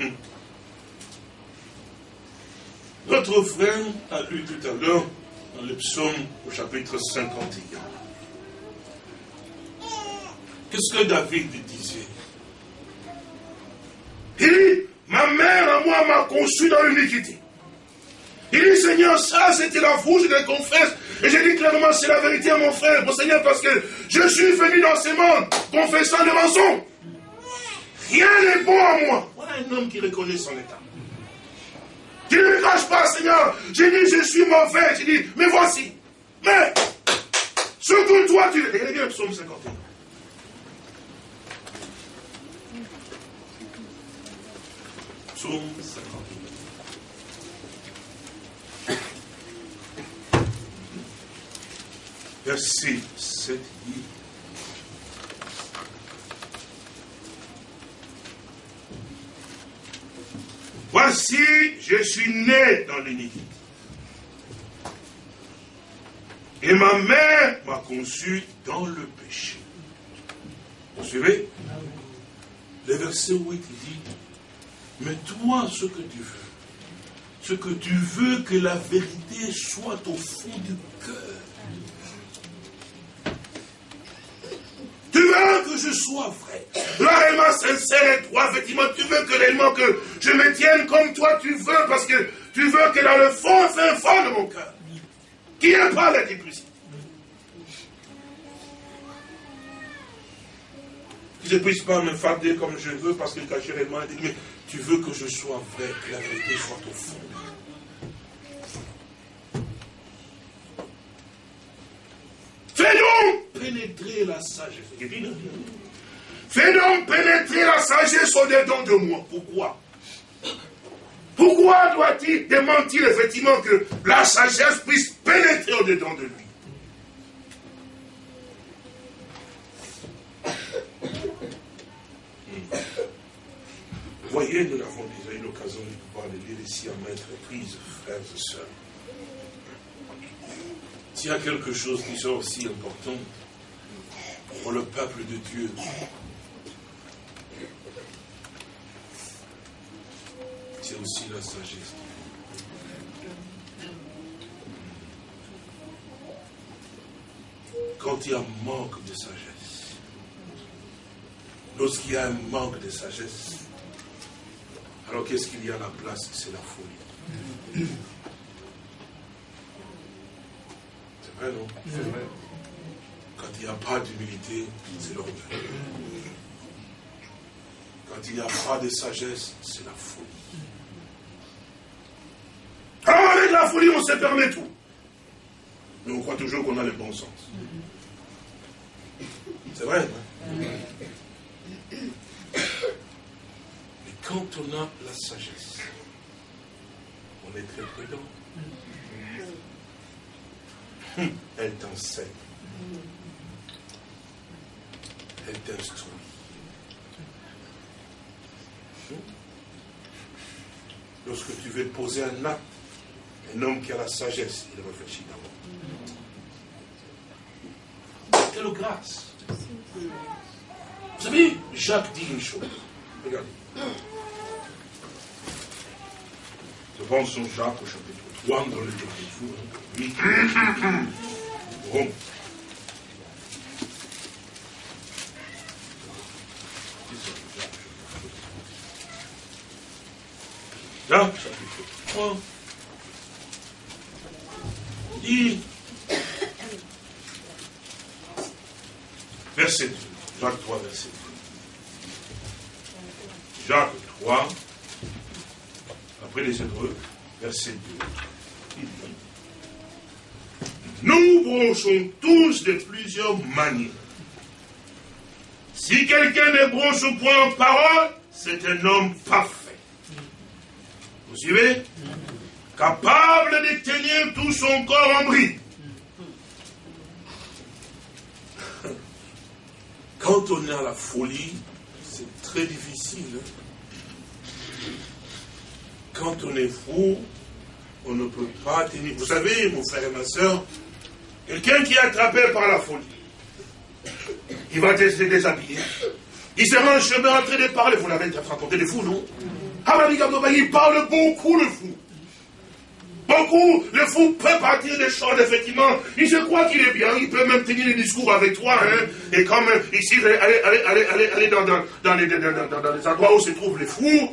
Hum. Notre frère a lu tout à l'heure dans le psaume au chapitre 51. Qu'est-ce que David disait? Il dit, ma mère à moi m'a conçu dans l'iniquité. Il dit, Seigneur, ça c'était la fou, je le confesse. Et j'ai dit clairement, c'est la vérité à mon frère, mon Seigneur, parce que je suis venu dans ce monde confessant des mensonges. Rien n'est bon à moi. Voilà un homme qui reconnaît son état. Tu ne me cache pas, Seigneur. J'ai dit, je suis mauvais. J'ai dit, mais voici. Mais, surtout toi, tu... Regardez bien le psaume 51. Psaume 51. Verset 7 Voici, je suis né dans l'iniquité. Et ma mère m'a conçu dans le péché. Vous suivez? Le verset 8 dit, mais toi, ce que tu veux, ce que tu veux que la vérité soit au fond du cœur, Tu veux que je sois vrai, réellement sincère et droit, effectivement, tu veux que réellement que je me tienne comme toi tu veux, parce que tu veux que dans le fond, fin fond de mon cœur, qui n'est pas la l'hypocrisie. Que je ne puisse pas me farder comme je veux, parce que quand je réellement dit, mais tu veux que je sois vrai, que la vérité soit au fond. Fais donc pénétrer la sagesse. Fais donc pénétrer la sagesse au-dedans de moi. Pourquoi? Pourquoi doit-il démentir effectivement que la sagesse puisse pénétrer au-dedans de lui? Vous voyez, nous avons déjà eu l'occasion de pouvoir le lire ici à maintes reprises, frères et sœurs. S'il y a quelque chose qui soit aussi important pour le peuple de Dieu, c'est aussi la sagesse. Quand il y a un manque de sagesse, lorsqu'il y a un manque de sagesse, alors qu'est-ce qu'il y a à la place? C'est la folie. Quand il n'y a pas d'humilité, c'est l'orgueil. Quand il n'y a pas de sagesse, c'est la folie. Alors avec la folie, on se permet tout. Mais on croit toujours qu'on a le bon sens. C'est vrai. Hein? Mais quand on a la sagesse, on est très prudent. Elle t'enseigne. Elle t'instruit. Lorsque tu veux poser un acte, un homme qui a la sagesse, il réfléchit d'abord. Quelle grâce. Vous savez, Jacques dit une chose. Regardez. Je pense son Jacques au chapitre dans le Bon. Là, chapitre 3. Dit, verset 2. Jacques 3, verset 2. Jacques 3, après les Hébreux, verset 2. Nous bronchons tous de plusieurs manières. Si quelqu'un ne bronche au point en parole, c'est un homme parfait. Vous suivez? Capable de tenir tout son corps en bride. Quand on est à la folie, c'est très difficile. Hein. Quand on est fou, on ne peut pas tenir. Vous savez, mon frère et ma soeur, quelqu'un qui est attrapé par la folie, il va se déshabiller. Il sera en chemin en train de parler. Vous l'avez raconté des fous, non? Il parle beaucoup, le fou. Beaucoup, le fou peut partir des choses, effectivement. Il se croit qu'il est bien, il peut même tenir des discours avec toi. Hein. Et comme ici, aller, aller, aller, aller dans, dans, dans, les, dans, les endroits où se trouvent les fous,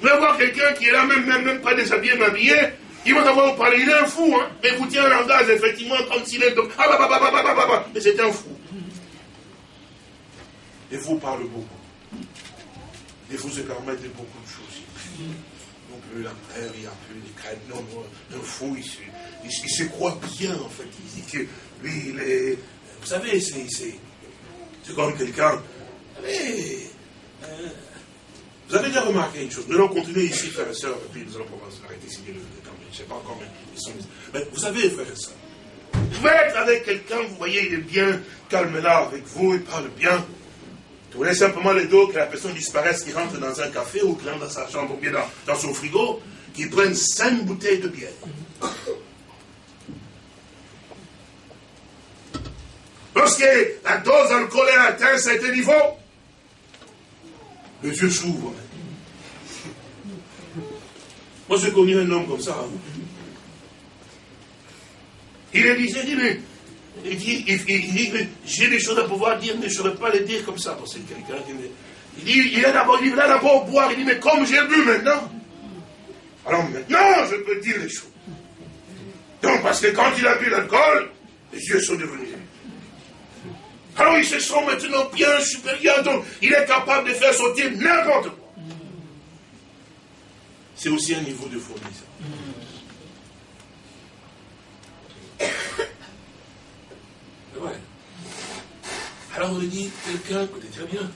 vous allez voir quelqu'un qui est là, même, même, même pas déshabillé, mais habillé, il va d'abord vous parler, il est un fou, hein. Et vous tient un langage, effectivement, comme s'il est... Ah, bah, bah, bah, bah, bah, bah, bah, mais c'est un fou. Et vous parle beaucoup. Et vous se permettez beaucoup de choses. Non plus la peur, il y a plus les. Non, un fou, il se, croit bien, en fait. Il dit que lui, il est. Vous savez, c'est. C'est comme quelqu'un. Euh, vous avez déjà remarqué une chose. Nous allons continuer ici, frères et sœurs, et puis nous allons pouvoir arrêter ici le, Je ne sais pas encore, mais ils sont. Mais vous savez, frères et sœurs, vous pouvez être avec quelqu'un, vous voyez, il est bien, calme là avec vous, il parle bien. Tournez simplement les dos, que la personne disparaisse, qu'il rentre dans un café ou qu'il rentre dans sa chambre, ou bien dans, son frigo, qu'il prenne cinq bouteilles de bière. Lorsque la dose alcoolique atteint cet niveau, les yeux s'ouvrent. Moi, j'ai connu un homme comme ça. Il est dit, dit, mais il dit, il, j'ai des choses à pouvoir dire, mais je ne saurais pas les dire comme ça. Parce que quelqu'un qui Il dit, il est d'abord, il d'abord boire. Il dit, mais comme j'ai bu maintenant, alors maintenant, je peux dire les choses. Donc, parce que quand il a bu l'alcool, les yeux sont devenus. Alors, il se sent maintenant bien supérieur, donc il est capable de faire sortir n'importe quoi. C'est aussi un niveau de folie, Il dit, quelqu'un, écoutez très bien,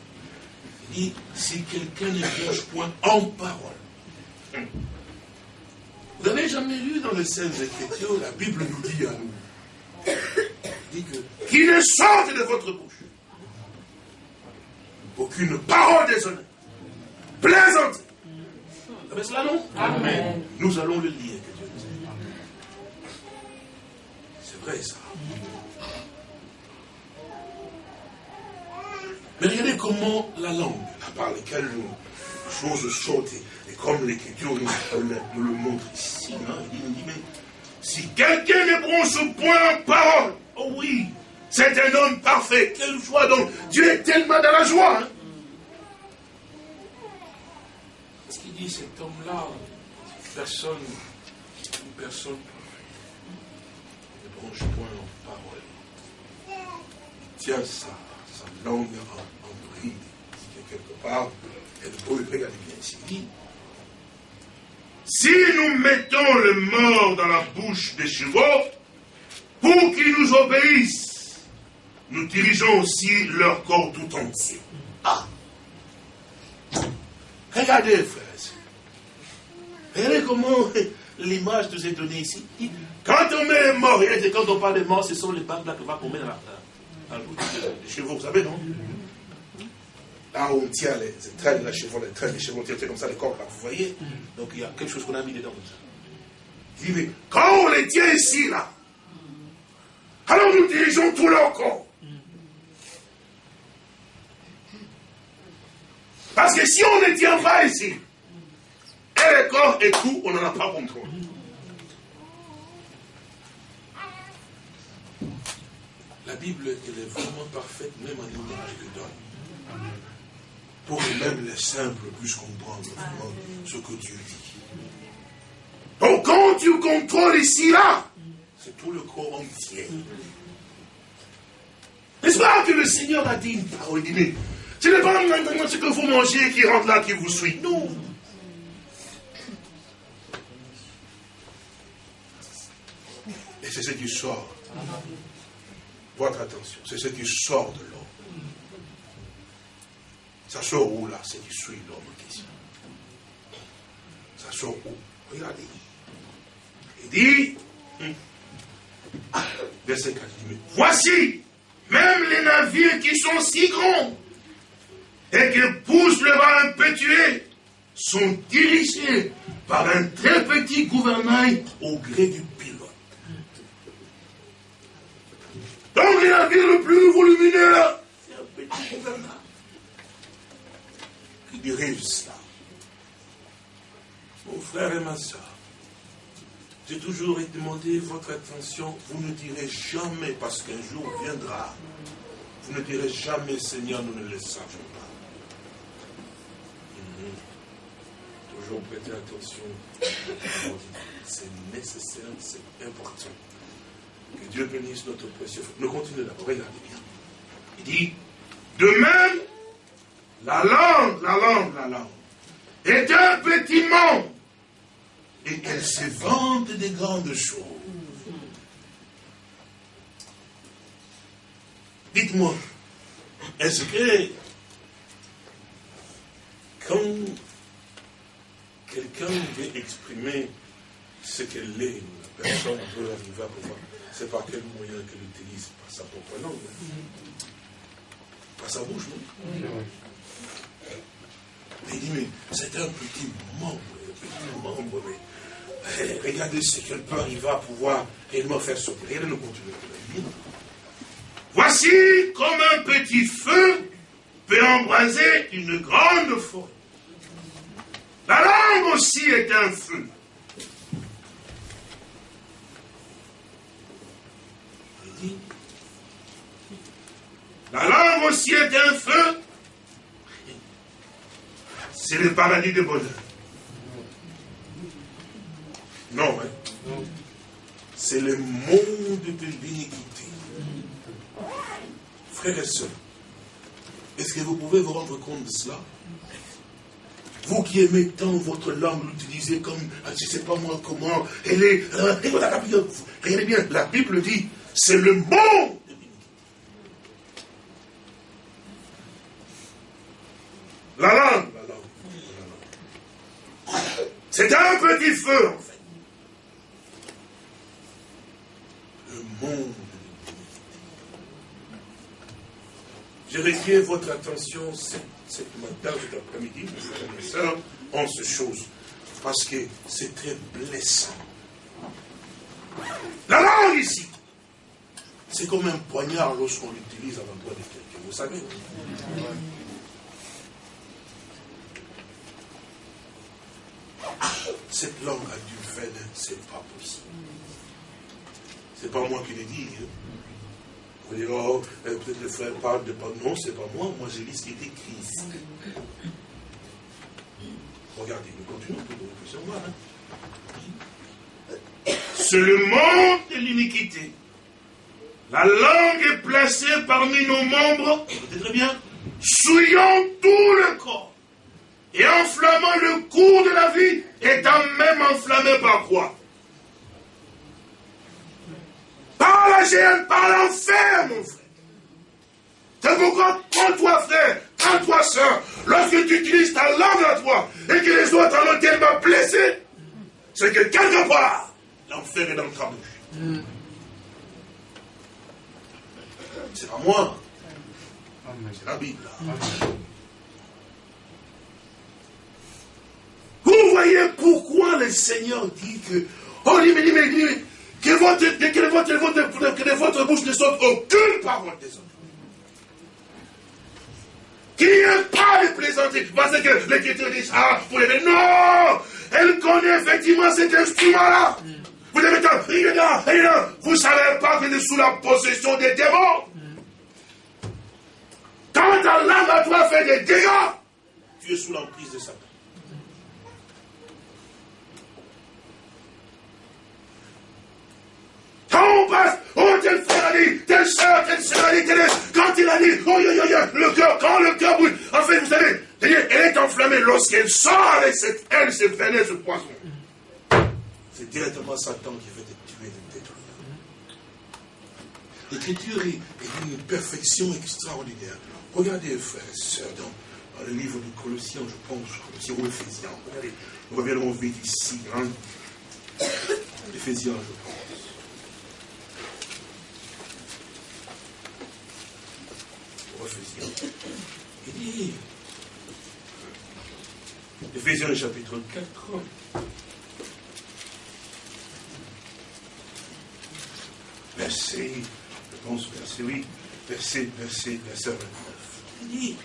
il dit, si quelqu'un ne bouge point en parole. Vous n'avez jamais lu dans les scènes Écritures, la Bible nous dit à nous, dit que, qu'il ne sorte de votre bouche aucune parole déshonnête, plaisante. Vous savez cela, non? Amen. Nous allons le lire, que Dieu nous aide. C'est vrai, ça. Mais regardez comment la langue, par laquelle nous, choses sortent, et comme l'Écriture nous, le montre ici, hein, il dit, mais si quelqu'un ne prend ce point parole, oh oui, c'est un homme parfait. Quelle joie donc. Dieu est tellement dans la joie. Hein. Ce qu'il dit, cet homme-là, personne, personne ne branche point en parole. Tiens ça langue en, bride, quelque part, le bien. Si nous mettons le mort dans la bouche des chevaux, pour qu'ils nous obéissent, nous dirigeons aussi leur corps tout entier. Ah Regardez, frères Regardez comment l'image nous est donnée ici. Quand on met un mort, et quand on parle de mort, ce sont les papes là que va met dans la, les chevaux, vous savez, non Là où on tient les, traînes, les chevaux, les traînes, les chevaux, on comme ça, les corps, là, vous voyez Donc il y a quelque chose qu'on a mis dedans. Il quand on les tient ici, là, alors nous dirigeons tout leur corps. Parce que si on ne tient pas ici, et le corps et tout, on n'en a pas contrôle. La Bible, elle est vraiment parfaite, même en image que donne. Pour que même les simples puissent comprendre ce que Dieu dit. Donc quand tu contrôles ici, là, c'est tout le corps entier. N'est-ce pas que le Seigneur a dit une parole dit, ce n'est pas ce que vous mangez qui rentre là qui vous suit. Non. Et c'est ce qui sort votre attention. C'est ce qui sort de l'homme. Ça sort où là? C'est qui suit l'homme en question. Ça sort où? Regardez. Il dit, verset 4, il dit, voici, même les navires qui sont si grands et qui poussent le vent impétueux sont dirigés par un très petit gouvernail au gré du pilote. Donc les navires le plus volumineux, c'est un petit gouvernail qui dirige cela. Mon frère et ma soeur, j'ai toujours demandé votre attention. Vous ne direz jamais, parce qu'un jour viendra, vous ne direz jamais, Seigneur, nous ne le savions pas. Mhm. Toujours prêter attention. C'est nécessaire, c'est important. Que Dieu bénisse notre précieux. Nous continuons d'abord. Regardez bien. Il dit, de même, la langue, la langue, la langue, est un petit monde et elle se vante des grandes choses. Dites-moi, est-ce que quand quelqu'un veut exprimer ce qu'elle est, la personne peut arriver à pouvoir, c'est par quel moyen qu'elle utilise Par sa propre langue. Par sa bouche, non il dit, mais c'est un petit membre, un petit membre, mais eh, regardez ce qu'elle peut arriver à pouvoir réellement faire sortir. Regardez le contenu. Voici comme un petit feu peut embraser une grande forêt. La langue aussi est un feu. La langue aussi est un feu. C'est le paradis de bonheur. Non, hein? C'est le monde de l'iniquité. Frères et sœurs, est-ce que vous pouvez vous rendre compte de cela? Vous qui aimez tant votre langue, l'utiliser comme, ah, je ne sais pas moi comment, elle est... Euh, regardez bien, la Bible dit, c'est le l'iniquité. La langue, la langue, la langue. C'est un petit feu, en fait. monde Je requiers votre attention cette, matin, cet après-midi, mes frères en ce chose, parce que c'est très blessant. La langue ici, c'est comme un poignard lorsqu'on l'utilise à l'endroit de quelqu'un, vous savez. Cette langue a du venin, c'est pas possible. C'est pas moi qui l'ai dit. Hein. Vous dire, oh, euh, peut-être le frère parle de pas. Non, c'est pas moi. Moi, j'ai lu ce qui est écrit. Regardez, nous continuons pour que vous puissiez voir. Hein. C'est le monde de l'iniquité. La langue est placée parmi nos membres, souillant tout le corps et enflammant le cours de la vie, étant même enflammé par quoi? Par la géante, par l'enfer, mon frère. C'est pourquoi, prends-toi, frère, prends-toi, soeur, lorsque tu utilises ta langue à toi et que les autres en ont tellement blessé, c'est que quelque part, l'enfer est dans ta bouche. C'est pas moi. C'est la Bible. Vous voyez pourquoi le Seigneur dit que, oh, dis, mais, dis, mais, dis, que votre, que votre, votre, que votre bouche ne sorte aucune parole des autres. Qu'il n'y ait pas de plaisanterie. Parce que l'Écriture dit ah, pour les Non Elle connaît effectivement cet instrument-là. Vous devez dire, vous ne savez pas qu'il est sous la possession des démons. Quand ta langue à toi fait des dégâts, tu es sous l'emprise de Satan. Quand on passe, oh, tel frère a dit, tel soeur, tel soeur a dit, tel quand il a dit, oh, yo, yo, yo, le cœur, quand le cœur brûle, en fait, vous savez, elle est enflammée lorsqu'elle sort avec cette aile, ce venin, ce poison. C'est directement Satan qui veut te tuer, te détruire. L'écriture est, d'une perfection extraordinaire. Regardez, frères et sœurs, dans le livre de Colossiens, je pense, Colossiens ou Éphésiens. Regardez, nous reviendrons vite ici. Hein. Éphésiens, je pense. Éphésiens. Il dit, Éphésiens chapitre 4, verset, je pense verset 8, verset, verset, verset 29. Dit,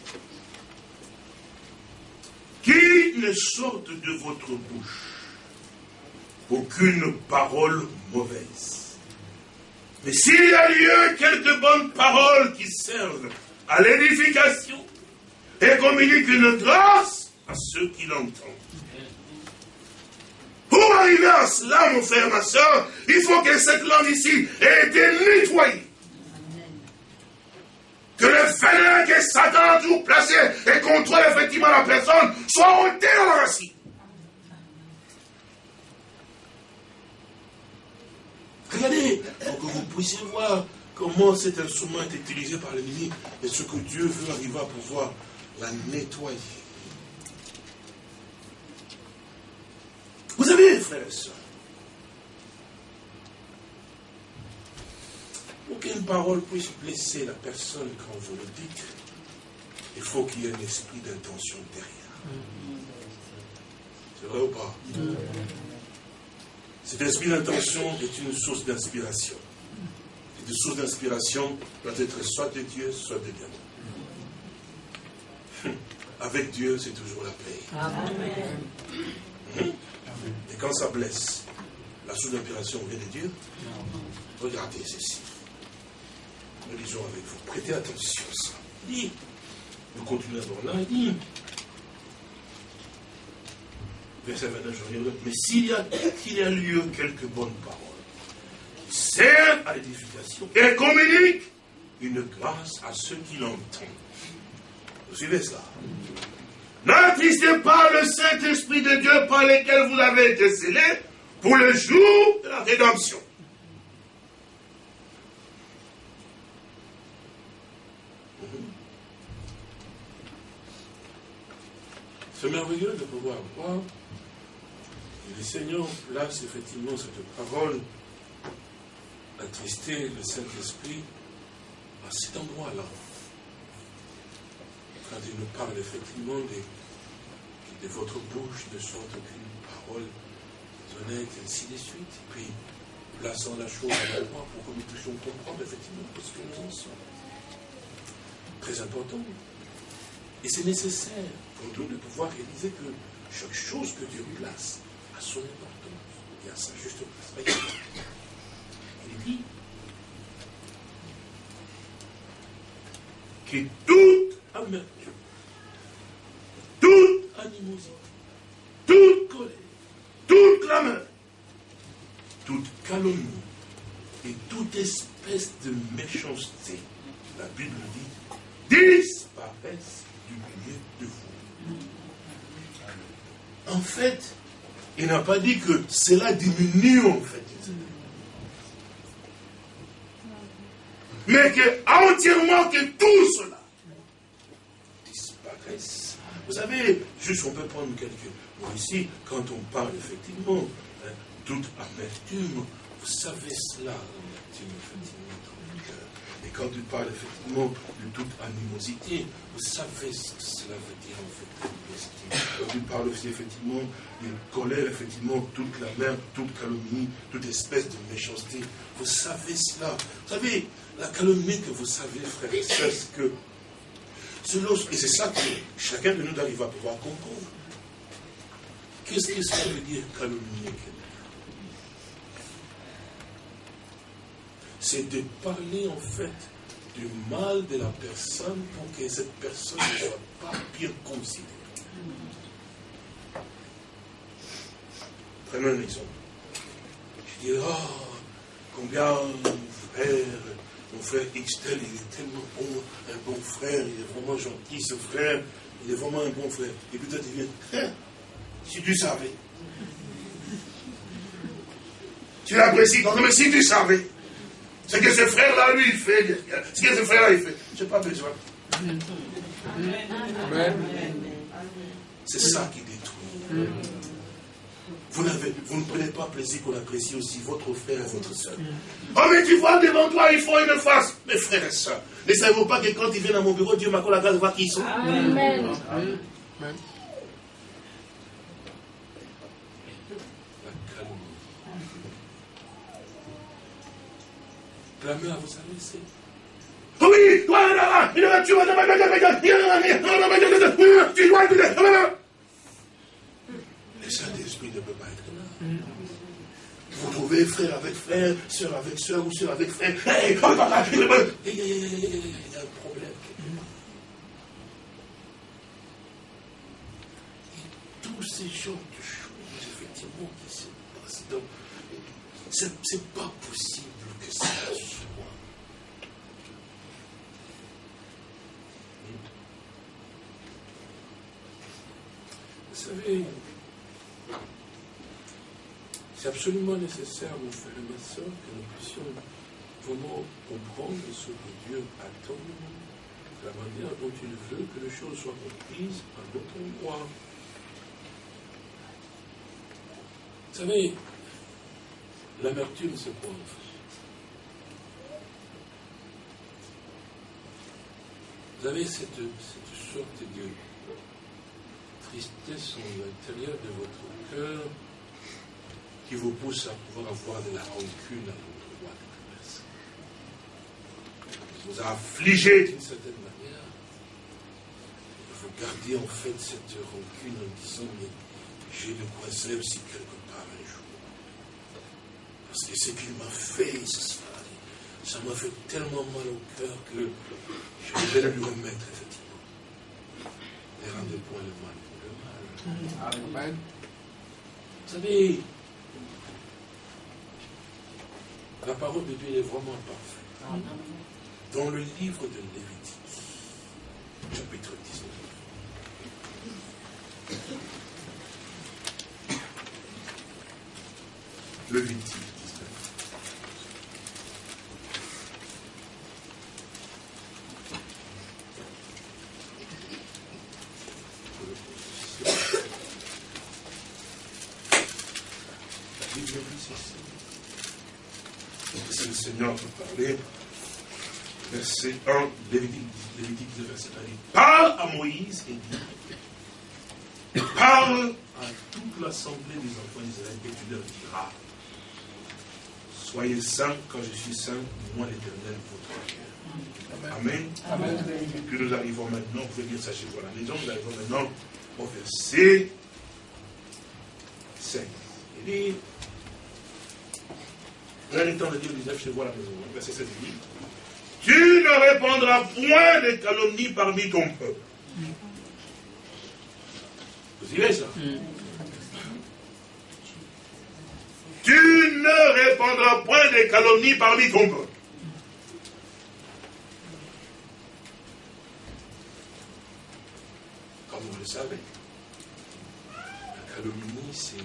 qu'il ne sorte de votre bouche aucune parole mauvaise. Mais s'il y a lieu quelques bonnes paroles qui servent à l'édification et communiquent une grâce à ceux qui l'entendent. Pour arriver à cela, mon frère, ma soeur, il faut que cette langue ici ait été nettoyée. Que le venin que Satan a toujours placé et contrôle effectivement la personne soit ôté dans la racine. Regardez, pour que vous puissiez voir comment cet instrument est utilisé par l'ennemi et ce que Dieu veut arriver à pouvoir la nettoyer. Vous savez, frères et sœurs, qu'une parole puisse blesser la personne quand vous le dites, il faut qu'il y ait un esprit d'intention derrière. C'est vrai ou pas? Cet esprit d'intention est une source d'inspiration. Et une source d'inspiration doit être soit de Dieu, soit de diable. Hum. Avec Dieu, c'est toujours la paix. Amen. Et quand ça blesse, la source d'inspiration vient de Dieu. Regardez ceci. Nous lisons avec vous. Prêtez attention à ça. dit, nous continuons à là. Il dit, verset 29, je reviens. Mais s'il y, a, qu'il y a lieu quelques bonnes paroles, servent à l'édification et communiquent une grâce à ceux qui l'entendent. Vous suivez ça? N'attristez pas le Saint-Esprit de Dieu par lequel vous avez été scellés pour le jour de la rédemption. C'est merveilleux de pouvoir voir que le Seigneur place effectivement cette parole, attrister le Saint-Esprit à cet endroit-là quand il nous parle effectivement de, de votre bouche ne sorte aucune parole honnête, ainsi de suite. Et puis, plaçant la chose à l'endroit pour que nous puissions comprendre effectivement ce que nous en sommes. Très important. Et c'est nécessaire pour nous de pouvoir réaliser que chaque chose que Dieu place a son importance et a sa juste place. Il dit que toute amertume toute animosité, toute colère, toute clameur, toute calomnie et toute espèce de méchanceté, la Bible dit, disparaissent du milieu de vous. En fait, il n'a pas dit que cela diminue en fait. Mais que entièrement que tout cela disparaisse vous savez, juste on peut prendre quelques mots ici, quand on parle effectivement, hein, toute amertume, vous savez cela, l'amertume, effectivement, dans le cœur. Et quand tu parles effectivement de toute animosité, vous savez ce que cela veut dire en fait, Quand tu parles aussi effectivement de colère, effectivement, toute la mer, toute calomnie, toute espèce de méchanceté, vous savez cela. Vous savez, la calomnie que vous savez, frère et c'est que et c'est ça que chacun de nous arrive à pouvoir comprendre. Qu'est-ce que ça veut dire calomnier quelqu'un C'est de parler en fait du mal de la personne pour que cette personne ne soit pas bien considérée. Prenons un exemple. Je dis, oh, combien frère mon frère Xtel, il est tellement bon, un bon frère, il est vraiment gentil, ce frère, il est vraiment un bon frère. Et puis toi, tu viens, hein, si tu savais. Tu l'apprécies même si tu savais. Ce que ce frère-là, lui, il fait, ce que ce frère-là, il fait. Je n'ai pas besoin. Amen. C'est ça qui détruit. Vous, vous, ne prenez pas plaisir qu'on apprécie aussi votre frère et votre soeur. Oh, mais tu vois, devant toi, ils font une face. Mes frères et soeurs, ne savez-vous pas que quand ils viennent à mon bureau, Dieu m'accorde la grâce de voir qui ils sont? Amen. Amen. La mère, vous savez, c'est oui, le Saint-Esprit ne peut pas être là. Vous trouvez frère avec frère, soeur avec soeur ou soeur avec frère. il y a un problème. Et tous ces genres de choses, effectivement, qui se passent. Donc, c'est pas possible que ça soit. Vous savez, c'est absolument nécessaire, mon frère et ma soeur, que nous puissions vraiment comprendre ce que Dieu attend de la manière dont il veut que les choses soient comprises à notre endroit. Vous savez, l'amertume, c'est quoi Vous avez cette, cette sorte de tristesse en l'intérieur de votre cœur qui vous pousse à pouvoir avoir de la rancune à l'endroit de la personne. Vous a affligé d'une certaine manière. Vous gardez en fait cette rancune en disant Mais j'ai le coincé aussi quelque part un jour. Parce que ce qu'il m'a fait, ça, ça m'a fait tellement mal au cœur que je vais lui remettre effectivement. Et rendez point le mal pour le mal. Amen. Vous savez, la parole de Dieu est vraiment parfaite. Dans le livre de Lévitique, chapitre 19. Lévitique 19. le Seigneur peut parler. Verset 1, Lévitique, Lévitique 19, verset 1. Parle à Moïse et dit Parle à toute l'assemblée des enfants d'Israël et tu leur diras Soyez saints quand je suis saint, moi l'éternel, votre Dieu. Amen. Amen. Puis nous arrivons maintenant, vous pouvez dire ça chez vous à la maison, nous arrivons maintenant au verset 5. Il dit Prenez le temps de dire 19 chez vous à la maison. Verset 7 dit Tu ne répandras point de calomnies parmi ton peuple. Vous suivez ça? Tu ne répandras point de calomnies parmi ton peuple. Comme vous le savez, la calomnie, c'est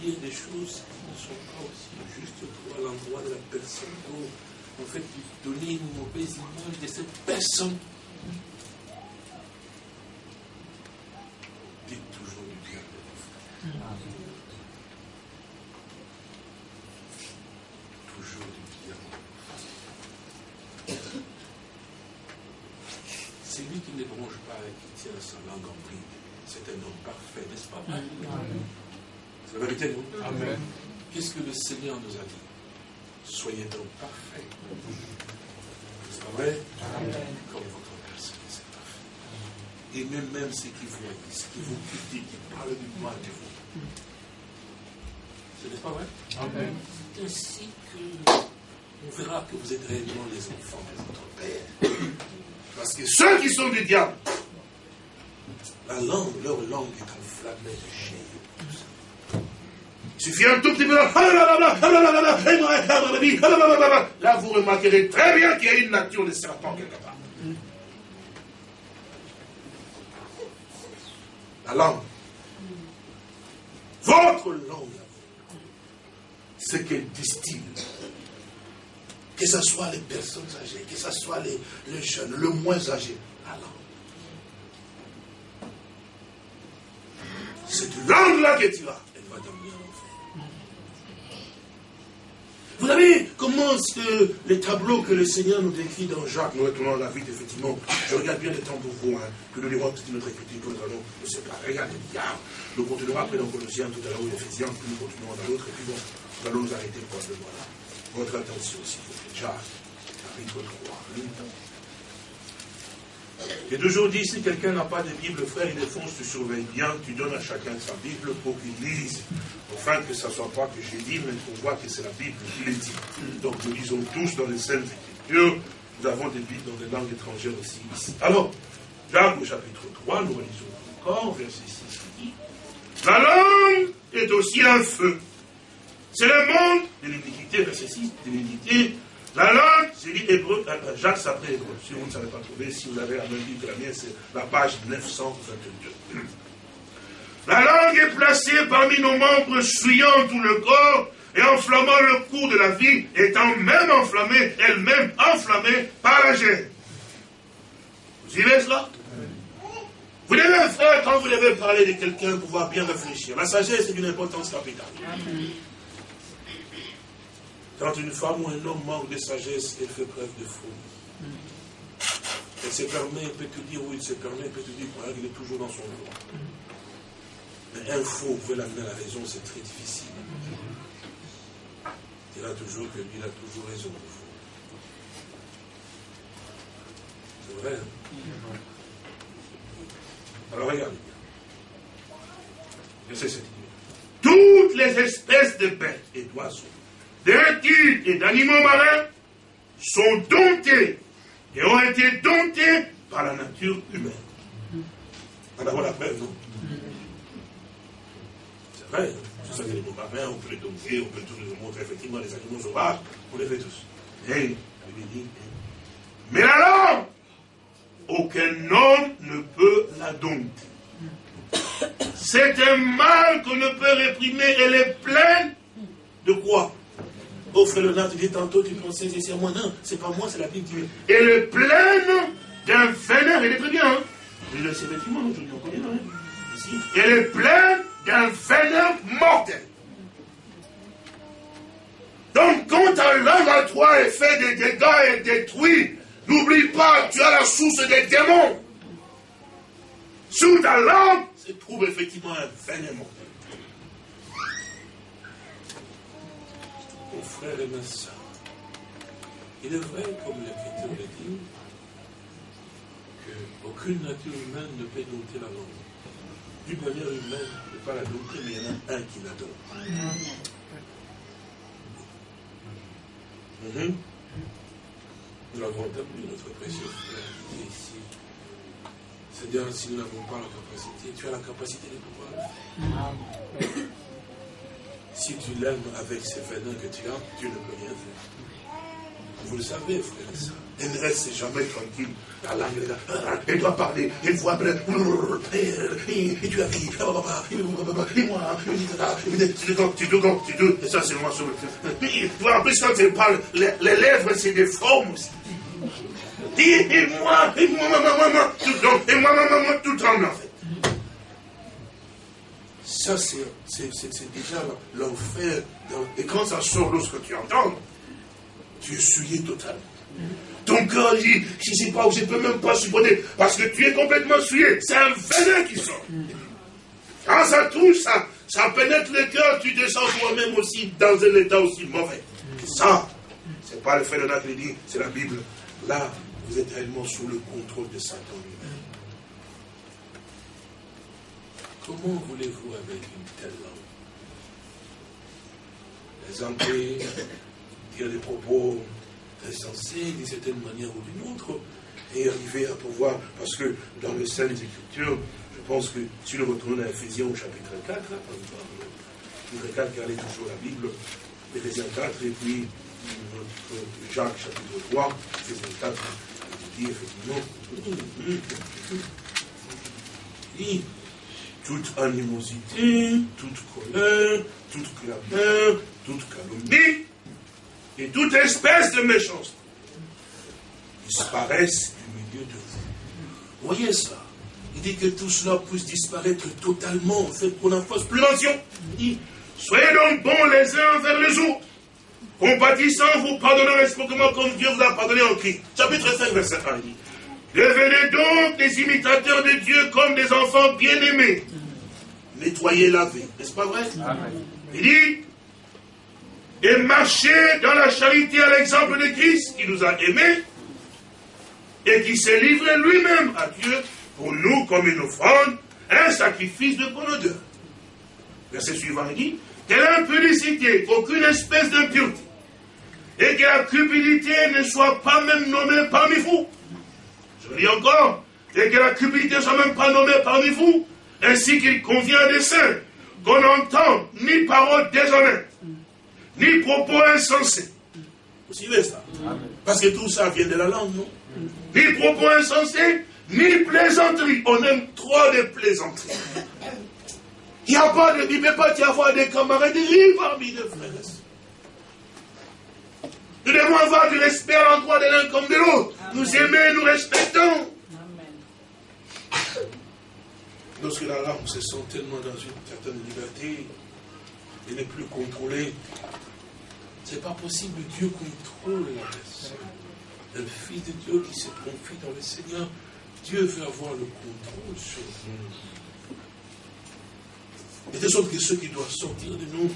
dire des choses qui ne sont pas aussi justes à l'endroit de la personne en fait, donner une mauvaise image de cette personne. Dites toujours du bien de vos frères. Toujours du bien de vos C'est lui qui ne bronche pas et qui tient sa langue en bride. C'est un homme parfait, n'est-ce pas? C'est la vérité, non? Amen. Qu'est-ce que le Seigneur nous a dit? Soyez donc parfaits. C'est pas vrai? Comme votre Père c'est parfait. Et même, même ceux qui vous haïssent, qui vous critiquent, qui parlent du mal de vous. Ce n'est pas vrai? Amen. C'est ainsi que on verra que vous êtes réellement les enfants de votre Père. Parce que ceux qui sont du diable, la langue, leur langue est enflammée de chair. Il suffit un tout petit peu. Là, vous remarquerez très bien qu'il y a une nature de serpent quelque part. La langue. Votre langue, ce qu'elle distille, que ce soit les personnes âgées, que ce soit les, les jeunes, le moins âgés, la langue. cette langue-là que tu as, elle va t'amener en enfer. Vous savez comment que les tableaux que le Seigneur nous décrit dans Jacques, nous retournons la vie, effectivement, je regarde bien le temps pour vous, hein, que nous lirons toute notre écriture, que nous allons, ne pas, regardez bien, nous continuerons après dans Colossiens tout à l'heure, Ephésiens, puis nous continuerons dans l'autre, et puis bon, nous allons nous arrêter probablement là. Votre attention, s'il vous plaît. Jacques, chapitre 3. Et toujours dit, si quelqu'un n'a pas de Bible, frère, il défonce, tu surveilles bien, tu donnes à chacun sa Bible pour qu'il lise, afin que ce ne soit pas que j'ai dit, mais qu'on voit que c'est la Bible qui le dit. Donc nous lisons tous dans les Saintes Écritures, nous avons des Bibles dans des langues étrangères aussi ici. Alors, Jacques au chapitre 3, nous lisons encore, verset 6 qui dit, La langue est aussi un feu. C'est le monde de l'iniquité, verset 6, de l'iniquité, la langue, c'est dit hébreu, euh, euh, Jacques s'appelle hébreu. Si vous ne savez pas trouver, si vous avez la même Bible que la mienne, c'est la page 922. La langue est placée parmi nos membres, suyant tout le corps et enflammant le cours de la vie, étant même enflammée, elle-même enflammée par la gêne. Vous suivez cela? Vous devez faire, quand vous devez parler de quelqu'un, pouvoir bien réfléchir. La sagesse est d'une importance capitale. Quand une femme ou un homme manque de sagesse, elle fait preuve de folie. Elle se permet, elle peut te dire où il se permet, elle peut te dire qu'il est toujours dans son droit. Mais un faux, vous l'amener à la raison, c'est très difficile. Il dira toujours que lui, il a toujours raison, faux. C'est vrai. Hein? Alors regardez bien. Verset 7. Toutes les espèces de bêtes et d'oiseaux des reptiles et d'animaux marins sont domptés et ont été domptés par la nature humaine. On a la preuve, non? C'est vrai, ça que les animaux marins, on peut les dompter, on peut tous les montrer, effectivement, les animaux sauvages, on les fait tous. Mais, mais la langue, aucun homme ne peut la dompter. C'est un mal qu'on ne peut réprimer, elle est pleine de quoi? Oh frère Léonard, tu dis tantôt, tu pensais c'est moi. Non, c'est pas moi, c'est la Bible qui. Elle est pleine d'un venin, elle est très bien. Hein? Le sais effectivement, je ne connais rien. Ici. Elle est pleine d'un venin mortel. Donc quand ta langue à toi est fait des dégâts et détruit, n'oublie pas, tu as la source des démons. Sous ta langue se trouve effectivement un venin mortel. Frères et mes soeurs, il est vrai, comme l'Écriture le dit, qu'aucune nature humaine ne peut dompter la langue. D'une manière humaine, ne peut pas la dompter, mais il y en a un qui la donne. Mhm. Nous l'avons entendu, notre précieux frère qui est ici. C'est-à-dire, si nous n'avons pas la capacité, tu as la capacité de pouvoir le faire. Si tu l'aimes avec ces venins que tu as, tu ne peux rien faire. Vous le savez, frère et soeur. Elle ne reste jamais tranquille. Elle, doit parler. Elle voit. Et tu as dit, et moi, tu dois, dois, tu dois. Et ça, c'est moi. Toi, en plus, quand elle parle, les, lèvres, c'est des formes. Et moi, et moi, maman, maman, tout et moi, maman, tout tremble en fait. Ça, c'est déjà l'enfer. Et quand ça sort lorsque tu entends, tu es souillé totalement. Ton corps dit, je ne sais pas, je ne peux même pas supporter, parce que tu es complètement souillé. C'est un venin qui sort. Quand ça touche, ça, ça pénètre le cœur, tu te sens toi-même aussi dans un état aussi mauvais. Ça, c'est pas le fait de qui dit, c'est la Bible. Là, vous êtes réellement sous le contrôle de Satan Comment voulez-vous avec une telle langue Présenter, dire des propos insensés d'une certaine manière ou d'une autre, et arriver à pouvoir, parce que dans les Saintes Écritures, je pense que si nous retournons à Ephésiens au chapitre 4, chapitre 4, regardez toujours la Bible, Ephésiens 4, et puis Jacques chapitre 3, Ephésiens 4, il dit effectivement, toute animosité, toute colère, toute clameur, toute calomnie et toute espèce de méchanceté disparaissent du milieu de vous. Voyez ça. Il dit que tout cela puisse disparaître totalement, en fait, qu'on n'en fasse plus mention. Soyez donc bons les uns vers les autres. Compatissant, vous pardonnez réciproquement comme Dieu vous a pardonné en Christ. Chapitre 5, verset 1, il dit. Devenez donc des imitateurs de Dieu comme des enfants bien-aimés. Nettoyez la vie. N'est-ce pas vrai? Il dit, et marchez dans la charité à l'exemple de Christ qui nous a aimés et qui s'est livré lui-même à Dieu pour nous comme une offrande, un sacrifice de bonne odeur. Verset suivant, il dit, que l'impudicité, aucune espèce d'impureté, et que la cupidité ne soit pas même nommée parmi vous. Je dis encore, et que la cupidité ne soit même pas nommée parmi vous, ainsi qu'il convient des saints, qu'on n'entend ni paroles déshonnêtes, ni propos insensés. Vous suivez ça? Parce que tout ça vient de la langue, non? Ni propos insensés, ni plaisanteries. On aime trop les plaisanteries. Il n'y a pas de, il ne peut pas y avoir des camaraderies parmi les frères Nous devons avoir du respect à l'endroit de l'un comme de l'autre. Nous aimons, nous respectons. Lorsque la larme se sent tellement dans une certaine liberté, et n'est plus contrôlée, ce n'est pas possible. Dieu contrôle la personne. Un fils de Dieu qui se confie dans le Seigneur, Dieu veut avoir le contrôle sur nous. Et de sorte que ceux qui doivent sortir de nous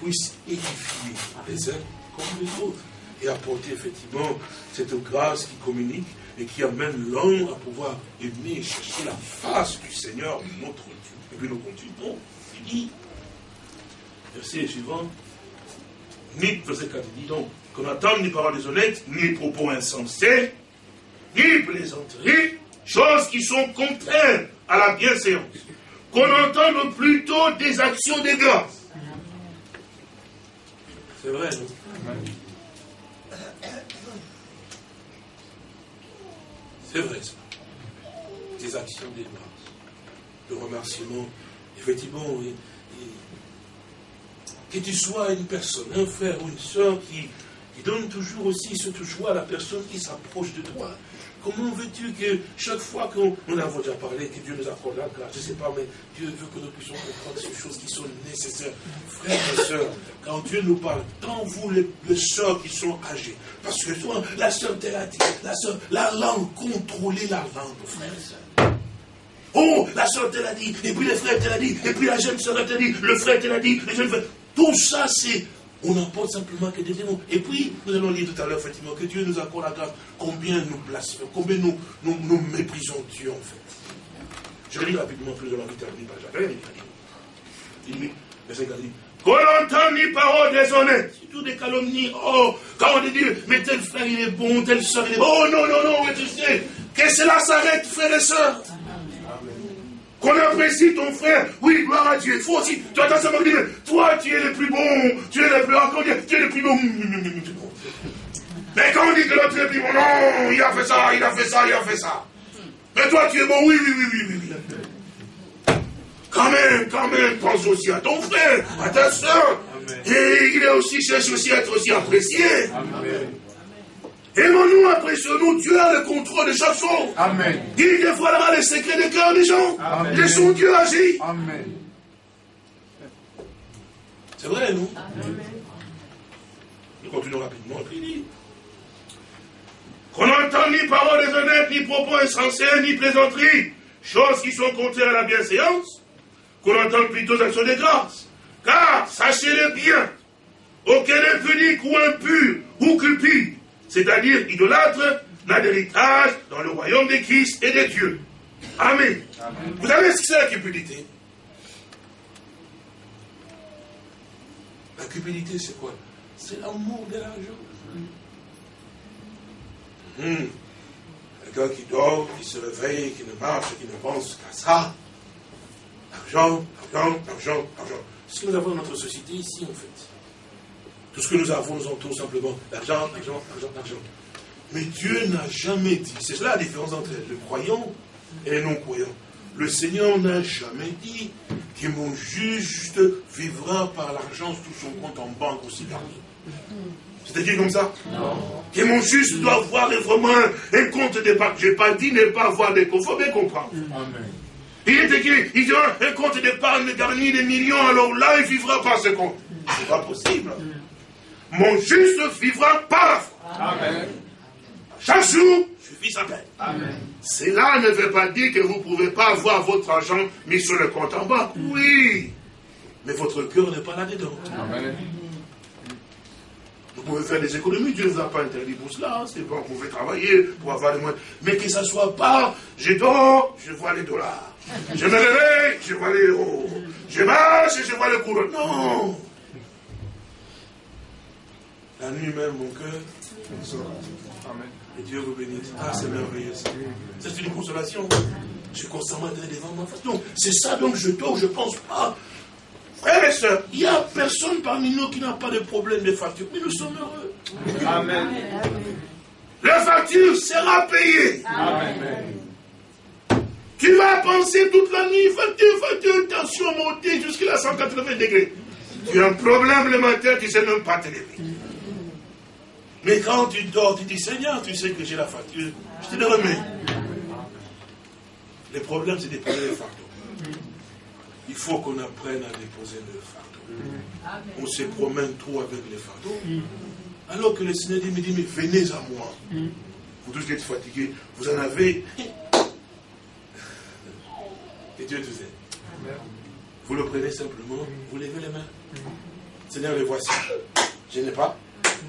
puissent édifier les uns comme les autres et apporter effectivement cette grâce qui communique et qui amène l'homme à pouvoir aimer et chercher la face du Seigneur, notre Dieu. Et puis nous continuons. Il dit, verset suivant, ni, verset 4, il dit donc, qu'on n'attende ni paroles déshonnêtes, ni propos insensés, ni plaisanteries, choses qui sont contraires à la bienséance. Qu'on entende plutôt des actions de grâce. C'est vrai, non? C'est vrai ça. Des actions de grâce, de remerciement. Effectivement, que tu sois une personne, un frère ou une soeur qui, qui donne toujours aussi cette joie à la personne qui s'approche de toi. Comment veux-tu que chaque fois qu'on nous avons déjà parlé, que Dieu nous accorde la grâce, je ne sais pas, mais Dieu veut que nous puissions comprendre ces choses qui sont nécessaires. Frères et sœurs, quand Dieu nous parle, tant vous les, les sœurs qui sont âgées, parce que toi, la sœur t'a dit, la sœur, la langue, contrôler la langue, frères et sœurs. Oh, la sœur te l'a dit, et puis les frères te l'a dit, et puis la jeune sœur te l'a dit, le frère te l'a dit, les jeunes frères. Tout ça, c'est on n'emporte simplement que des démons. Et puis, nous allons lire tout à l'heure, effectivement, que Dieu nous accorde la grâce. Combien nous blasphémons, combien nous, nous, méprisons Dieu, en fait. Je lis rapidement plus de l'envie terminer par Jacques. Il dit, verset dit, qu'on entend ni parole déshonnête, tout des calomnies. Oh, quand on dit, mais tel frère il est bon, tel soeur il est bon. Oh non, non, non, mais tu sais, que cela s'arrête, frères et sœurs. Qu'on apprécie ton frère. Oui, gloire à Dieu. Il faut aussi. Tu attends ça dire, toi, tu es le plus bon. Tu es le plus encore, tu es le plus bon. Mais quand on dit que l'autre est le plus bon, non, il a fait ça, il a fait ça, il a fait ça. Mais toi, tu es bon, oui, oui, oui, oui, oui. Quand même, quand même, pense aussi à ton frère, à ta soeur. Et il est aussi, cherche aussi à être aussi apprécié. Amen. Aimons-nous, apprécions-nous. Dieu a le contrôle de chaque chose. Amen. Il dévoilera les secrets des cœurs des gens. Amen. Laissons Dieu agir. Amen. C'est vrai, nous Amen. Nous continuons rapidement. Il dit qu'on n'entend ni paroles déshonnêtes, ni propos insensés, ni plaisanteries, choses qui sont contraires à la bienséance, qu'on entende plutôt actions de grâce. Car, sachez-le bien, aucun impudique ou impur ou cupide c'est-à-dire idolâtre, n'a d'héritage dans le royaume de Christ et de Dieu. Amen. Vous savez ce que c'est la cupidité? La cupidité, c'est quoi? C'est l'amour de l'argent. Hmm. Quelqu'un qui dort, qui se réveille, qui ne marche, qui ne pense qu'à ça. L'argent, l'argent, l'argent, l'argent. Ce que nous avons dans notre société ici, en fait. Tout ce que nous avons nous entoure simplement l'argent, l'argent, l'argent, l'argent. Mais Dieu n'a jamais dit, c'est cela la différence entre le croyant et les non-croyants. Le Seigneur n'a jamais dit que mon juste vivra par l'argent sous son compte en banque aussi gardé. C'est écrit comme ça? Non. Que mon juste doit avoir vraiment un compte d'épargne. Je n'ai pas dit ne pas avoir des comptes. Il faut bien comprendre. Amen. Il est écrit, il aura un compte d'épargne garni des millions, alors là, il vivra par ce compte. C'est pas possible. Mon juste vivra par la foi. Amen. Chaque jour, suffit sa peine. Cela ne veut pas dire que vous ne pouvez pas avoir votre argent mis sur le compte en banque. Oui. Mais votre cœur n'est pas là-dedans. Amen. Vous pouvez faire des économies, Dieu ne vous a pas interdit pour cela. C'est bon, vous pouvez travailler pour avoir des moyens. Mais que ça ne soit pas, je dors, je vois les dollars. Je me réveille, je vois les euros. Je marche, je vois le courant. Non. La nuit même, mon cœur. Amen. Et Dieu vous bénisse. Ah, c'est merveilleux. C'est une consolation. Je suis constamment devant moi. Donc, c'est ça, donc je dors, je ne pense pas. Frères et sœurs, il n'y a personne parmi nous qui n'a pas de problème de facture, mais nous sommes heureux. Amen. La facture sera payée. Amen. Tu vas penser toute la nuit, facture, facture, tension montée jusqu'à 180 degrés. Tu as un problème le matin, tu ne sais même pas te lever. Mais quand tu dors, tu dis Seigneur, tu sais que j'ai la facture, je te le remets. Le problème, c'est des problèmes de fardeau. Il faut qu'on apprenne à déposer le fardeau. On se promène trop avec les fardeaux. Alors que le Seigneur dit, dit, mais venez à moi. Vous tous êtes fatigués, vous en avez. Et Dieu te aide. Vous le prenez simplement, vous levez les mains. Seigneur, les voici. Je n'ai pas,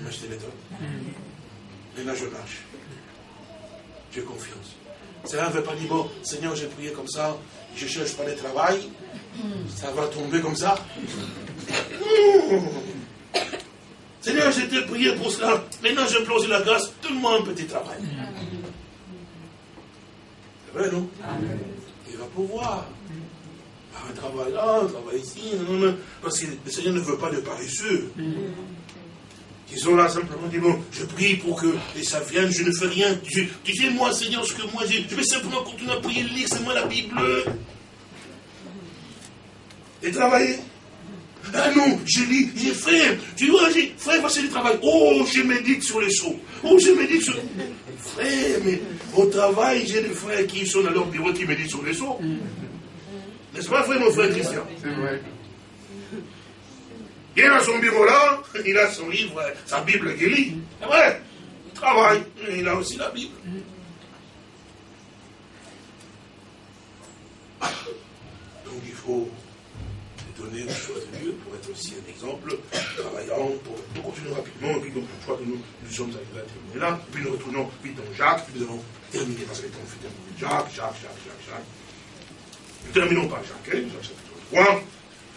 mais je te les donne. Maintenant, je marche. J'ai confiance. Cela ne veut pas dire, bon, Seigneur, j'ai prié comme ça, je ne cherche pas de travail, ça va tomber comme ça. Seigneur, j'ai été prié pour cela, maintenant je plonge la grâce, donne-moi un petit travail. C'est vrai, non? Il va pouvoir. Un travail là, un travail ici, parce que le Seigneur ne veut pas de paresseux. Ils sont là simplement dit, bon, je prie pour que ça vienne, je ne fais rien. Tu, sais, moi, Seigneur, ce que moi j'ai, je vais simplement continuer à prier, lire seulement la Bible. Et travailler. Ah non, je lis, j'ai frère, tu vois, j'ai, frère, voici le travail. Oh, je médite sur les choses. Oh, je médite sur. Frère, mais au travail, j'ai des frères qui sont dans leur bureau qui méditent sur les choses. N'est-ce pas, frère, mon frère Christian? C'est vrai. Il est dans son bureau là, il a son livre, sa Bible qu'il lit. C'est vrai. Il travaille, il a aussi la Bible. Donc il faut donner les choses de Dieu pour être aussi un exemple, travaillant, pour, continuer rapidement. Et puis donc, je crois que nous, nous sommes arrivés à terminer là. Puis nous retournons vite dans Jacques, puis nous allons terminer parce que le temps fait terminer Jacques, Jacques, Jacques, Jacques, Jacques. Nous terminons par Jacques, hein, Jacques chapitre 3.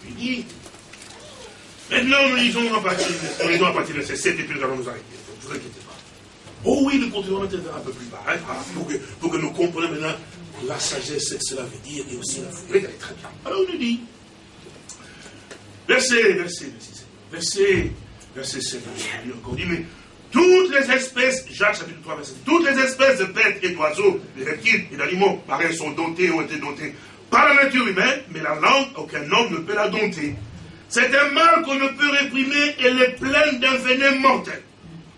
Il dit, Maintenant, nous lisons à partir, nous lisons à partir de ces 7 et puis nous allons nous arrêter. Ne vous inquiétez pas. Oh oui, nous continuerons à un peu plus bas, hein, pour, que, pour que nous comprenions maintenant la sagesse, que cela veut dire, et aussi la. Regardez très bien. Alors, on nous dit, verset, verset, verset, verset 7, encore dit, mais toutes les espèces, Jacques chapitre 3, verset, toutes les espèces de bêtes et d'oiseaux, de reptiles et d'animaux, pareils, sont domptés, ont été domptés par la nature humaine, mais la langue, aucun homme ne peut la dompter. C'est un mal qu'on ne peut réprimer et est pleine d'un venin mortel.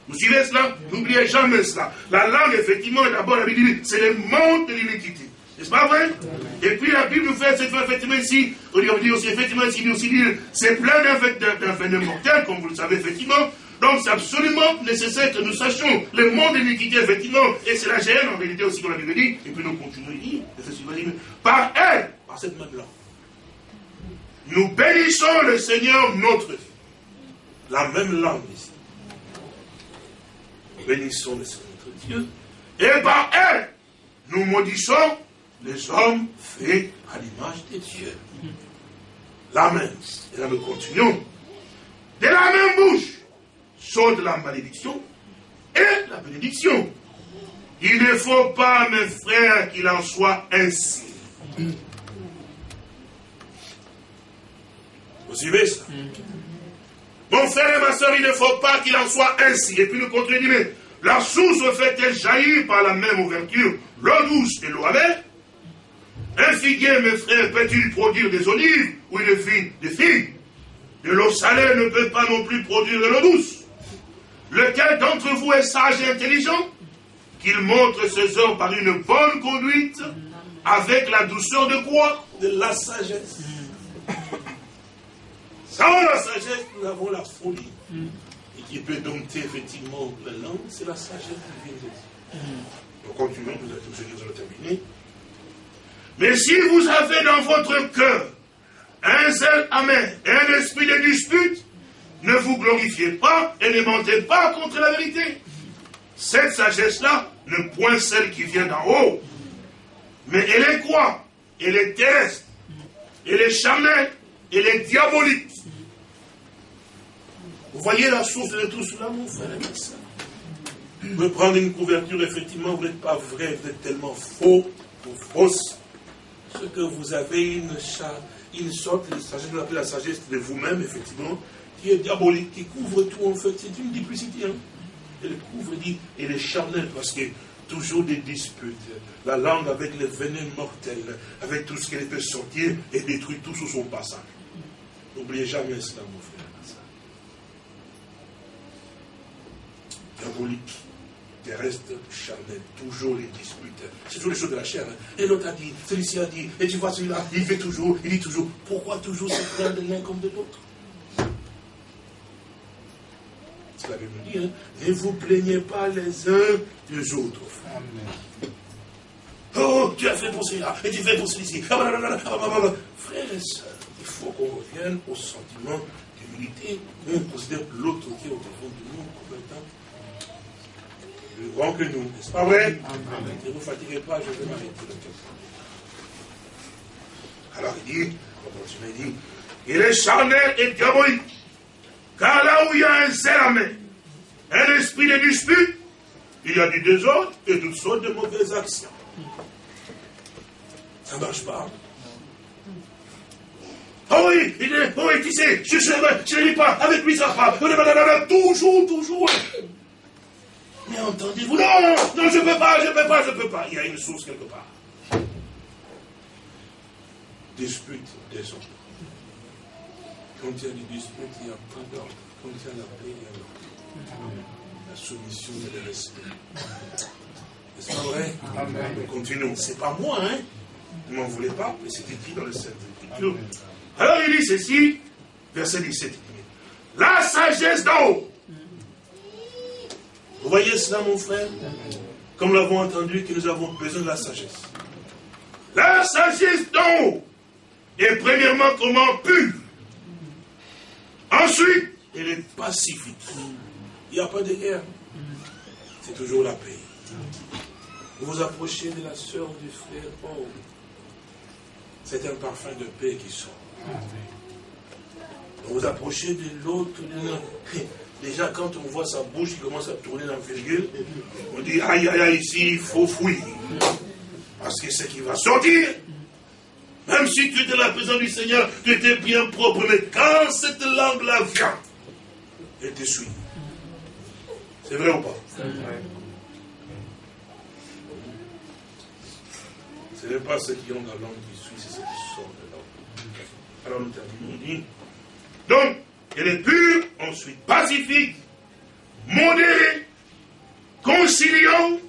Vous suivez cela? N'oubliez jamais cela. La langue, effectivement, d'abord, la Bible c'est le monde de l'iniquité. N'est-ce pas vrai? Et puis la Bible nous fait cette fois, effectivement, ici, on dit aussi, effectivement, ici, aussi dire, c'est plein d'un venin mortel, comme vous le savez, effectivement. Donc c'est absolument nécessaire que nous sachions le monde de l'iniquité, effectivement, et c'est la gêne, en réalité aussi, comme la Bible dit, et puis nous continuons à dire, par elle, par cette même langue. Nous bénissons le Seigneur notre Dieu. La même langue ici. Nous bénissons le Seigneur notre Dieu. Et par elle, nous maudissons les hommes faits à l'image de Dieu. La même. Et là nous continuons. De la même bouche saute la malédiction et la bénédiction. Il ne faut pas, mes frères, qu'il en soit ainsi. Vous suivez ça Mon frère et ma soeur, il ne faut pas qu'il en soit ainsi. Et puis nous continuons, mais la source fait-elle jaillir par la même ouverture. L'eau douce et l'eau amère Un figuier, mes frères, peut-il produire des olives ou une fille des figues De l'eau salée ne peut pas non plus produire de l'eau douce. lequel d'entre vous est sage et intelligent? Qu'il montre ses œuvres par une bonne conduite, avec la douceur de quoi? De la sagesse. Sans la sagesse, nous avons la folie. Et qui peut dompter effectivement la langue, c'est la sagesse qui vient de Dieu. Nous continuons, nous avons nous allons terminer. Mais si vous avez dans votre cœur un zèle amer et un esprit de dispute, ne vous glorifiez pas et ne mentez pas contre la vérité. Cette sagesse-là ne point celle qui vient d'en haut, mais elle est quoi? Elle est terrestre, elle est charnelle, elle est diabolique. Vous voyez la source de tout cela, mon frère et Vous pouvez prendre une couverture, effectivement, vous n'êtes pas vrai, vous êtes tellement faux ou fausse. Ce que vous avez une, une sorte de sagesse, on appelle la sagesse de vous-même, effectivement, qui est diabolique, qui couvre tout, en fait. C'est une duplicité. Hein. Elle couvre, dit, elle est charnelle, parce que toujours des disputes. La langue avec les venins mortels, avec tout ce qu'elle peut sortir et détruire tout sur son passage. N'oubliez jamais cela, mon frère. diabolique, terrestre, charnel, toujours les disputes. C'est toujours les choses de la chair. Hein. Et l'autre a dit, celui-ci a dit, et tu vois celui-là, il fait toujours, il dit toujours, pourquoi toujours se prendre de l'un comme de l'autre? C'est la Bible dit, hein. ne vous plaignez pas les uns des autres. Oh, tu as fait pour celui-là, et tu fais pour celui-ci. Ah, Frères et sœurs, il faut qu'on revienne au sentiment d'humilité, on considère l'autre qui est au devant de nous comme étant plus grand que nous. N'est-ce pas? Vrai? Ne vous fatiguez pas, je vais m'arrêter Alors il dit, il dit, il est charnel et diabolique. Car là où il y a un zèle un esprit de dispute, il y a du désordre et toutes sortes de mauvaises actions. Ça ne marche pas. Oh oui, il est, oh oui, tu sais, je ne lis pas, avec lui ça. Toujours, toujours. Mais entendez-vous, non, non, je ne peux pas, je ne peux pas, je ne peux pas. Il y a une source quelque part. Dispute, désordre. Quand il y a des disputes, il n'y a pas d'ordre. Quand il y a la paix, il y a l'ordre. La soumission et le respect. N'est-ce pas vrai? Amen. Continuons. Ce n'est pas moi, hein Ne m'en voulez pas, mais c'est écrit dans le Saint Écriture. Alors il dit ceci, verset 17. La sagesse d'en haut vous voyez cela, mon frère? Comme nous l'avons entendu, que nous avons besoin de la sagesse. La sagesse d'en haut est premièrement comment? Pure. Ensuite, elle est pacifique. Il n'y a pas de guerre. C'est toujours la paix. Vous vous approchez de la soeur du frère. Oh, c'est un parfum de paix qui sort. Vous vous approchez de l'autre. Déjà, quand on voit sa bouche qui commence à tourner dans le virgule, on dit aïe aïe aïe, ici, il faut fuir. Parce que ce qui va sortir, même si tu étais la présence du Seigneur, tu étais bien propre, mais quand cette langue-là vient, elle te suit. C'est vrai ou pas? Ce n'est pas ceux qui ont la langue qui. Alors nous terminons. Donc, elle est pure, ensuite pacifique, modérée, conciliante.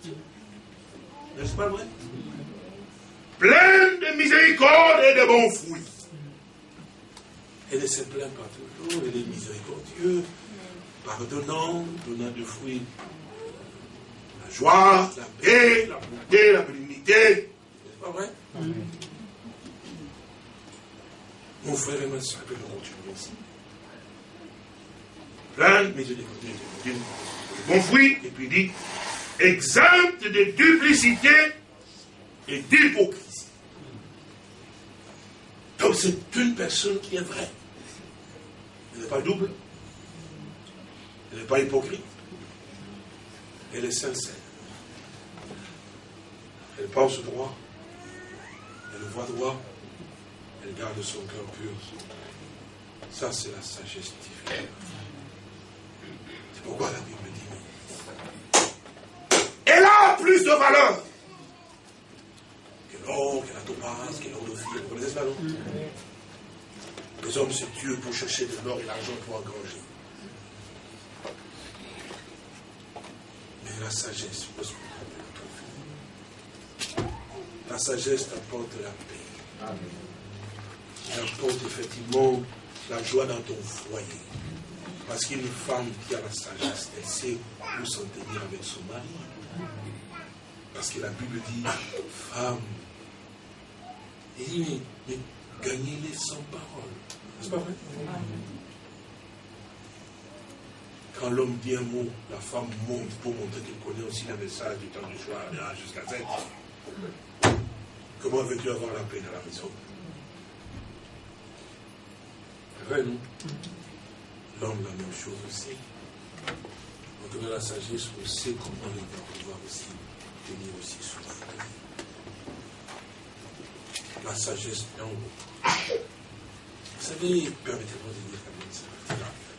N'est-ce pas vrai? Pleine de miséricorde et de bons fruits. Elle ne se plaint pas toujours, elle est miséricordieuse, pardonnant, donnant de fruits. La joie, la paix, la bonté, la bénignité. N'est-ce pas vrai? Mon frère et ma soeur, que nous continuons ici plein, mais je dis, bon fruit, et puis il dit, exempte de duplicité et d'hypocrisie. Donc c'est une personne qui est vraie. Elle n'est pas double. Elle n'est pas hypocrite. Elle est sincère. Elle pense droit. Elle voit droit. Elle garde son cœur pur. Ça, c'est la sagesse divine. Pourquoi la Bible dit Elle a plus de valeur que l'or, que la topaz, que l'or de fille. Vous connaissez cela, non? Les hommes se tuent pour chercher de l'or et l'argent pour engranger. la sagesse, La sagesse t'apporte la paix. Elle apporte effectivement la joie dans ton foyer. Parce qu'une femme qui a la sagesse, elle sait où s'en tenir avec son mari. Parce que la Bible dit, femme, il dit, mais, gagnez-les sans parole. C'est pas vrai? Quand l'homme dit un mot, la femme monte pour montrer qu'elle connaît aussi le message du temps du choix jusqu'à 7. Comment veux-tu avoir la paix dans la maison C'est L'homme, la même chose aussi. Donc, dans la sagesse, on sait comment il va pouvoir aussi tenir aussi sous la sagesse est en haut. Vous savez, permettez-moi de dire quand même ça,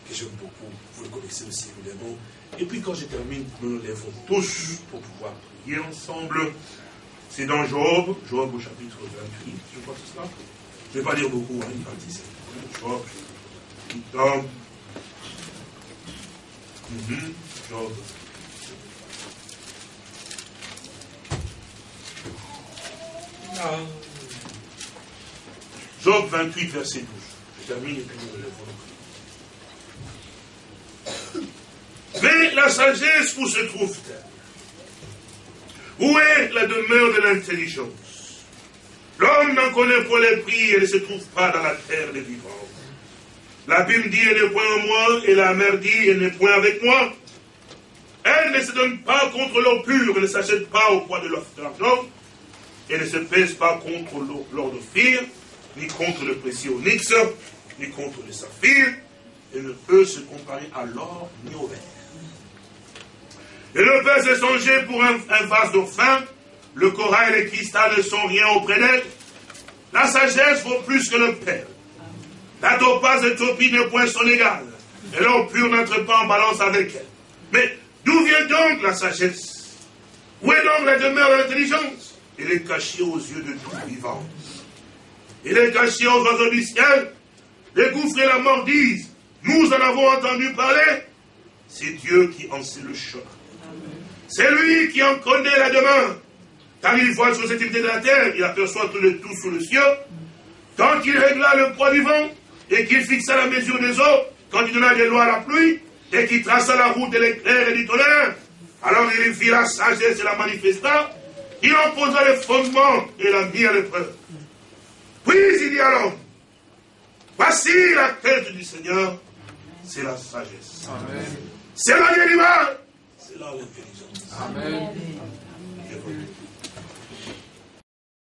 que j'aime beaucoup, vous le connaissez aussi évidemment. Et puis quand je termine, nous nous lèvons tous pour pouvoir prier ensemble. C'est dans Job, Job au chapitre 28, je crois que c'est ça. Je ne vais pas dire beaucoup, hein, une partie c'est Job, Job. Mm Job. Ah. Job 28, verset 12. Je termine et puis nous lèvons Mais la sagesse, où se trouve-t-elle Où est la demeure de l'intelligence? L'homme n'en connaît pas les prix et ne se trouve pas dans la terre des vivants. L'abîme dit, elle n'est point en moi, et la mer dit, elle n'est point avec moi. Elle ne se donne pas contre l'eau pure, elle ne s'achète pas au poids de l'argent, elle ne se pèse pas contre l'or fire, ni contre le précieux onyx, ni contre le saphir, et ne peut se comparer à l'or ni au verre. Et ne peut se songer pour un, vase d'eau fin, le corail et les cristals ne sont rien auprès d'elle. La sagesse vaut plus que le père. La topaz et topie ne point son égal. Et l'or pur n'entre pas en balance avec elle. Mais d'où vient donc la sagesse? Où est donc la demeure de l'intelligence? Elle est cachée aux yeux de tout vivant. Il est caché aux oiseaux du ciel. Les gouffres et la mort disent, nous en avons entendu parler. C'est Dieu qui en sait le chemin. C'est lui qui en connaît la demeure. Car il voit sur cette de la terre, il aperçoit tout le tout sous le ciel. Quand il régla le poids du vent, et qu'il fixa la mesure des eaux, quand il donna des lois à la pluie, et qu'il traça la route de l'éclair et du tonnerre, alors il fit la sagesse et la manifesta, il en posa les fondements et la mit à l'épreuve. Puis il dit alors, voici la tête du Seigneur, c'est la sagesse. C'est la l'animal, c'est là l'intelligence. Amen.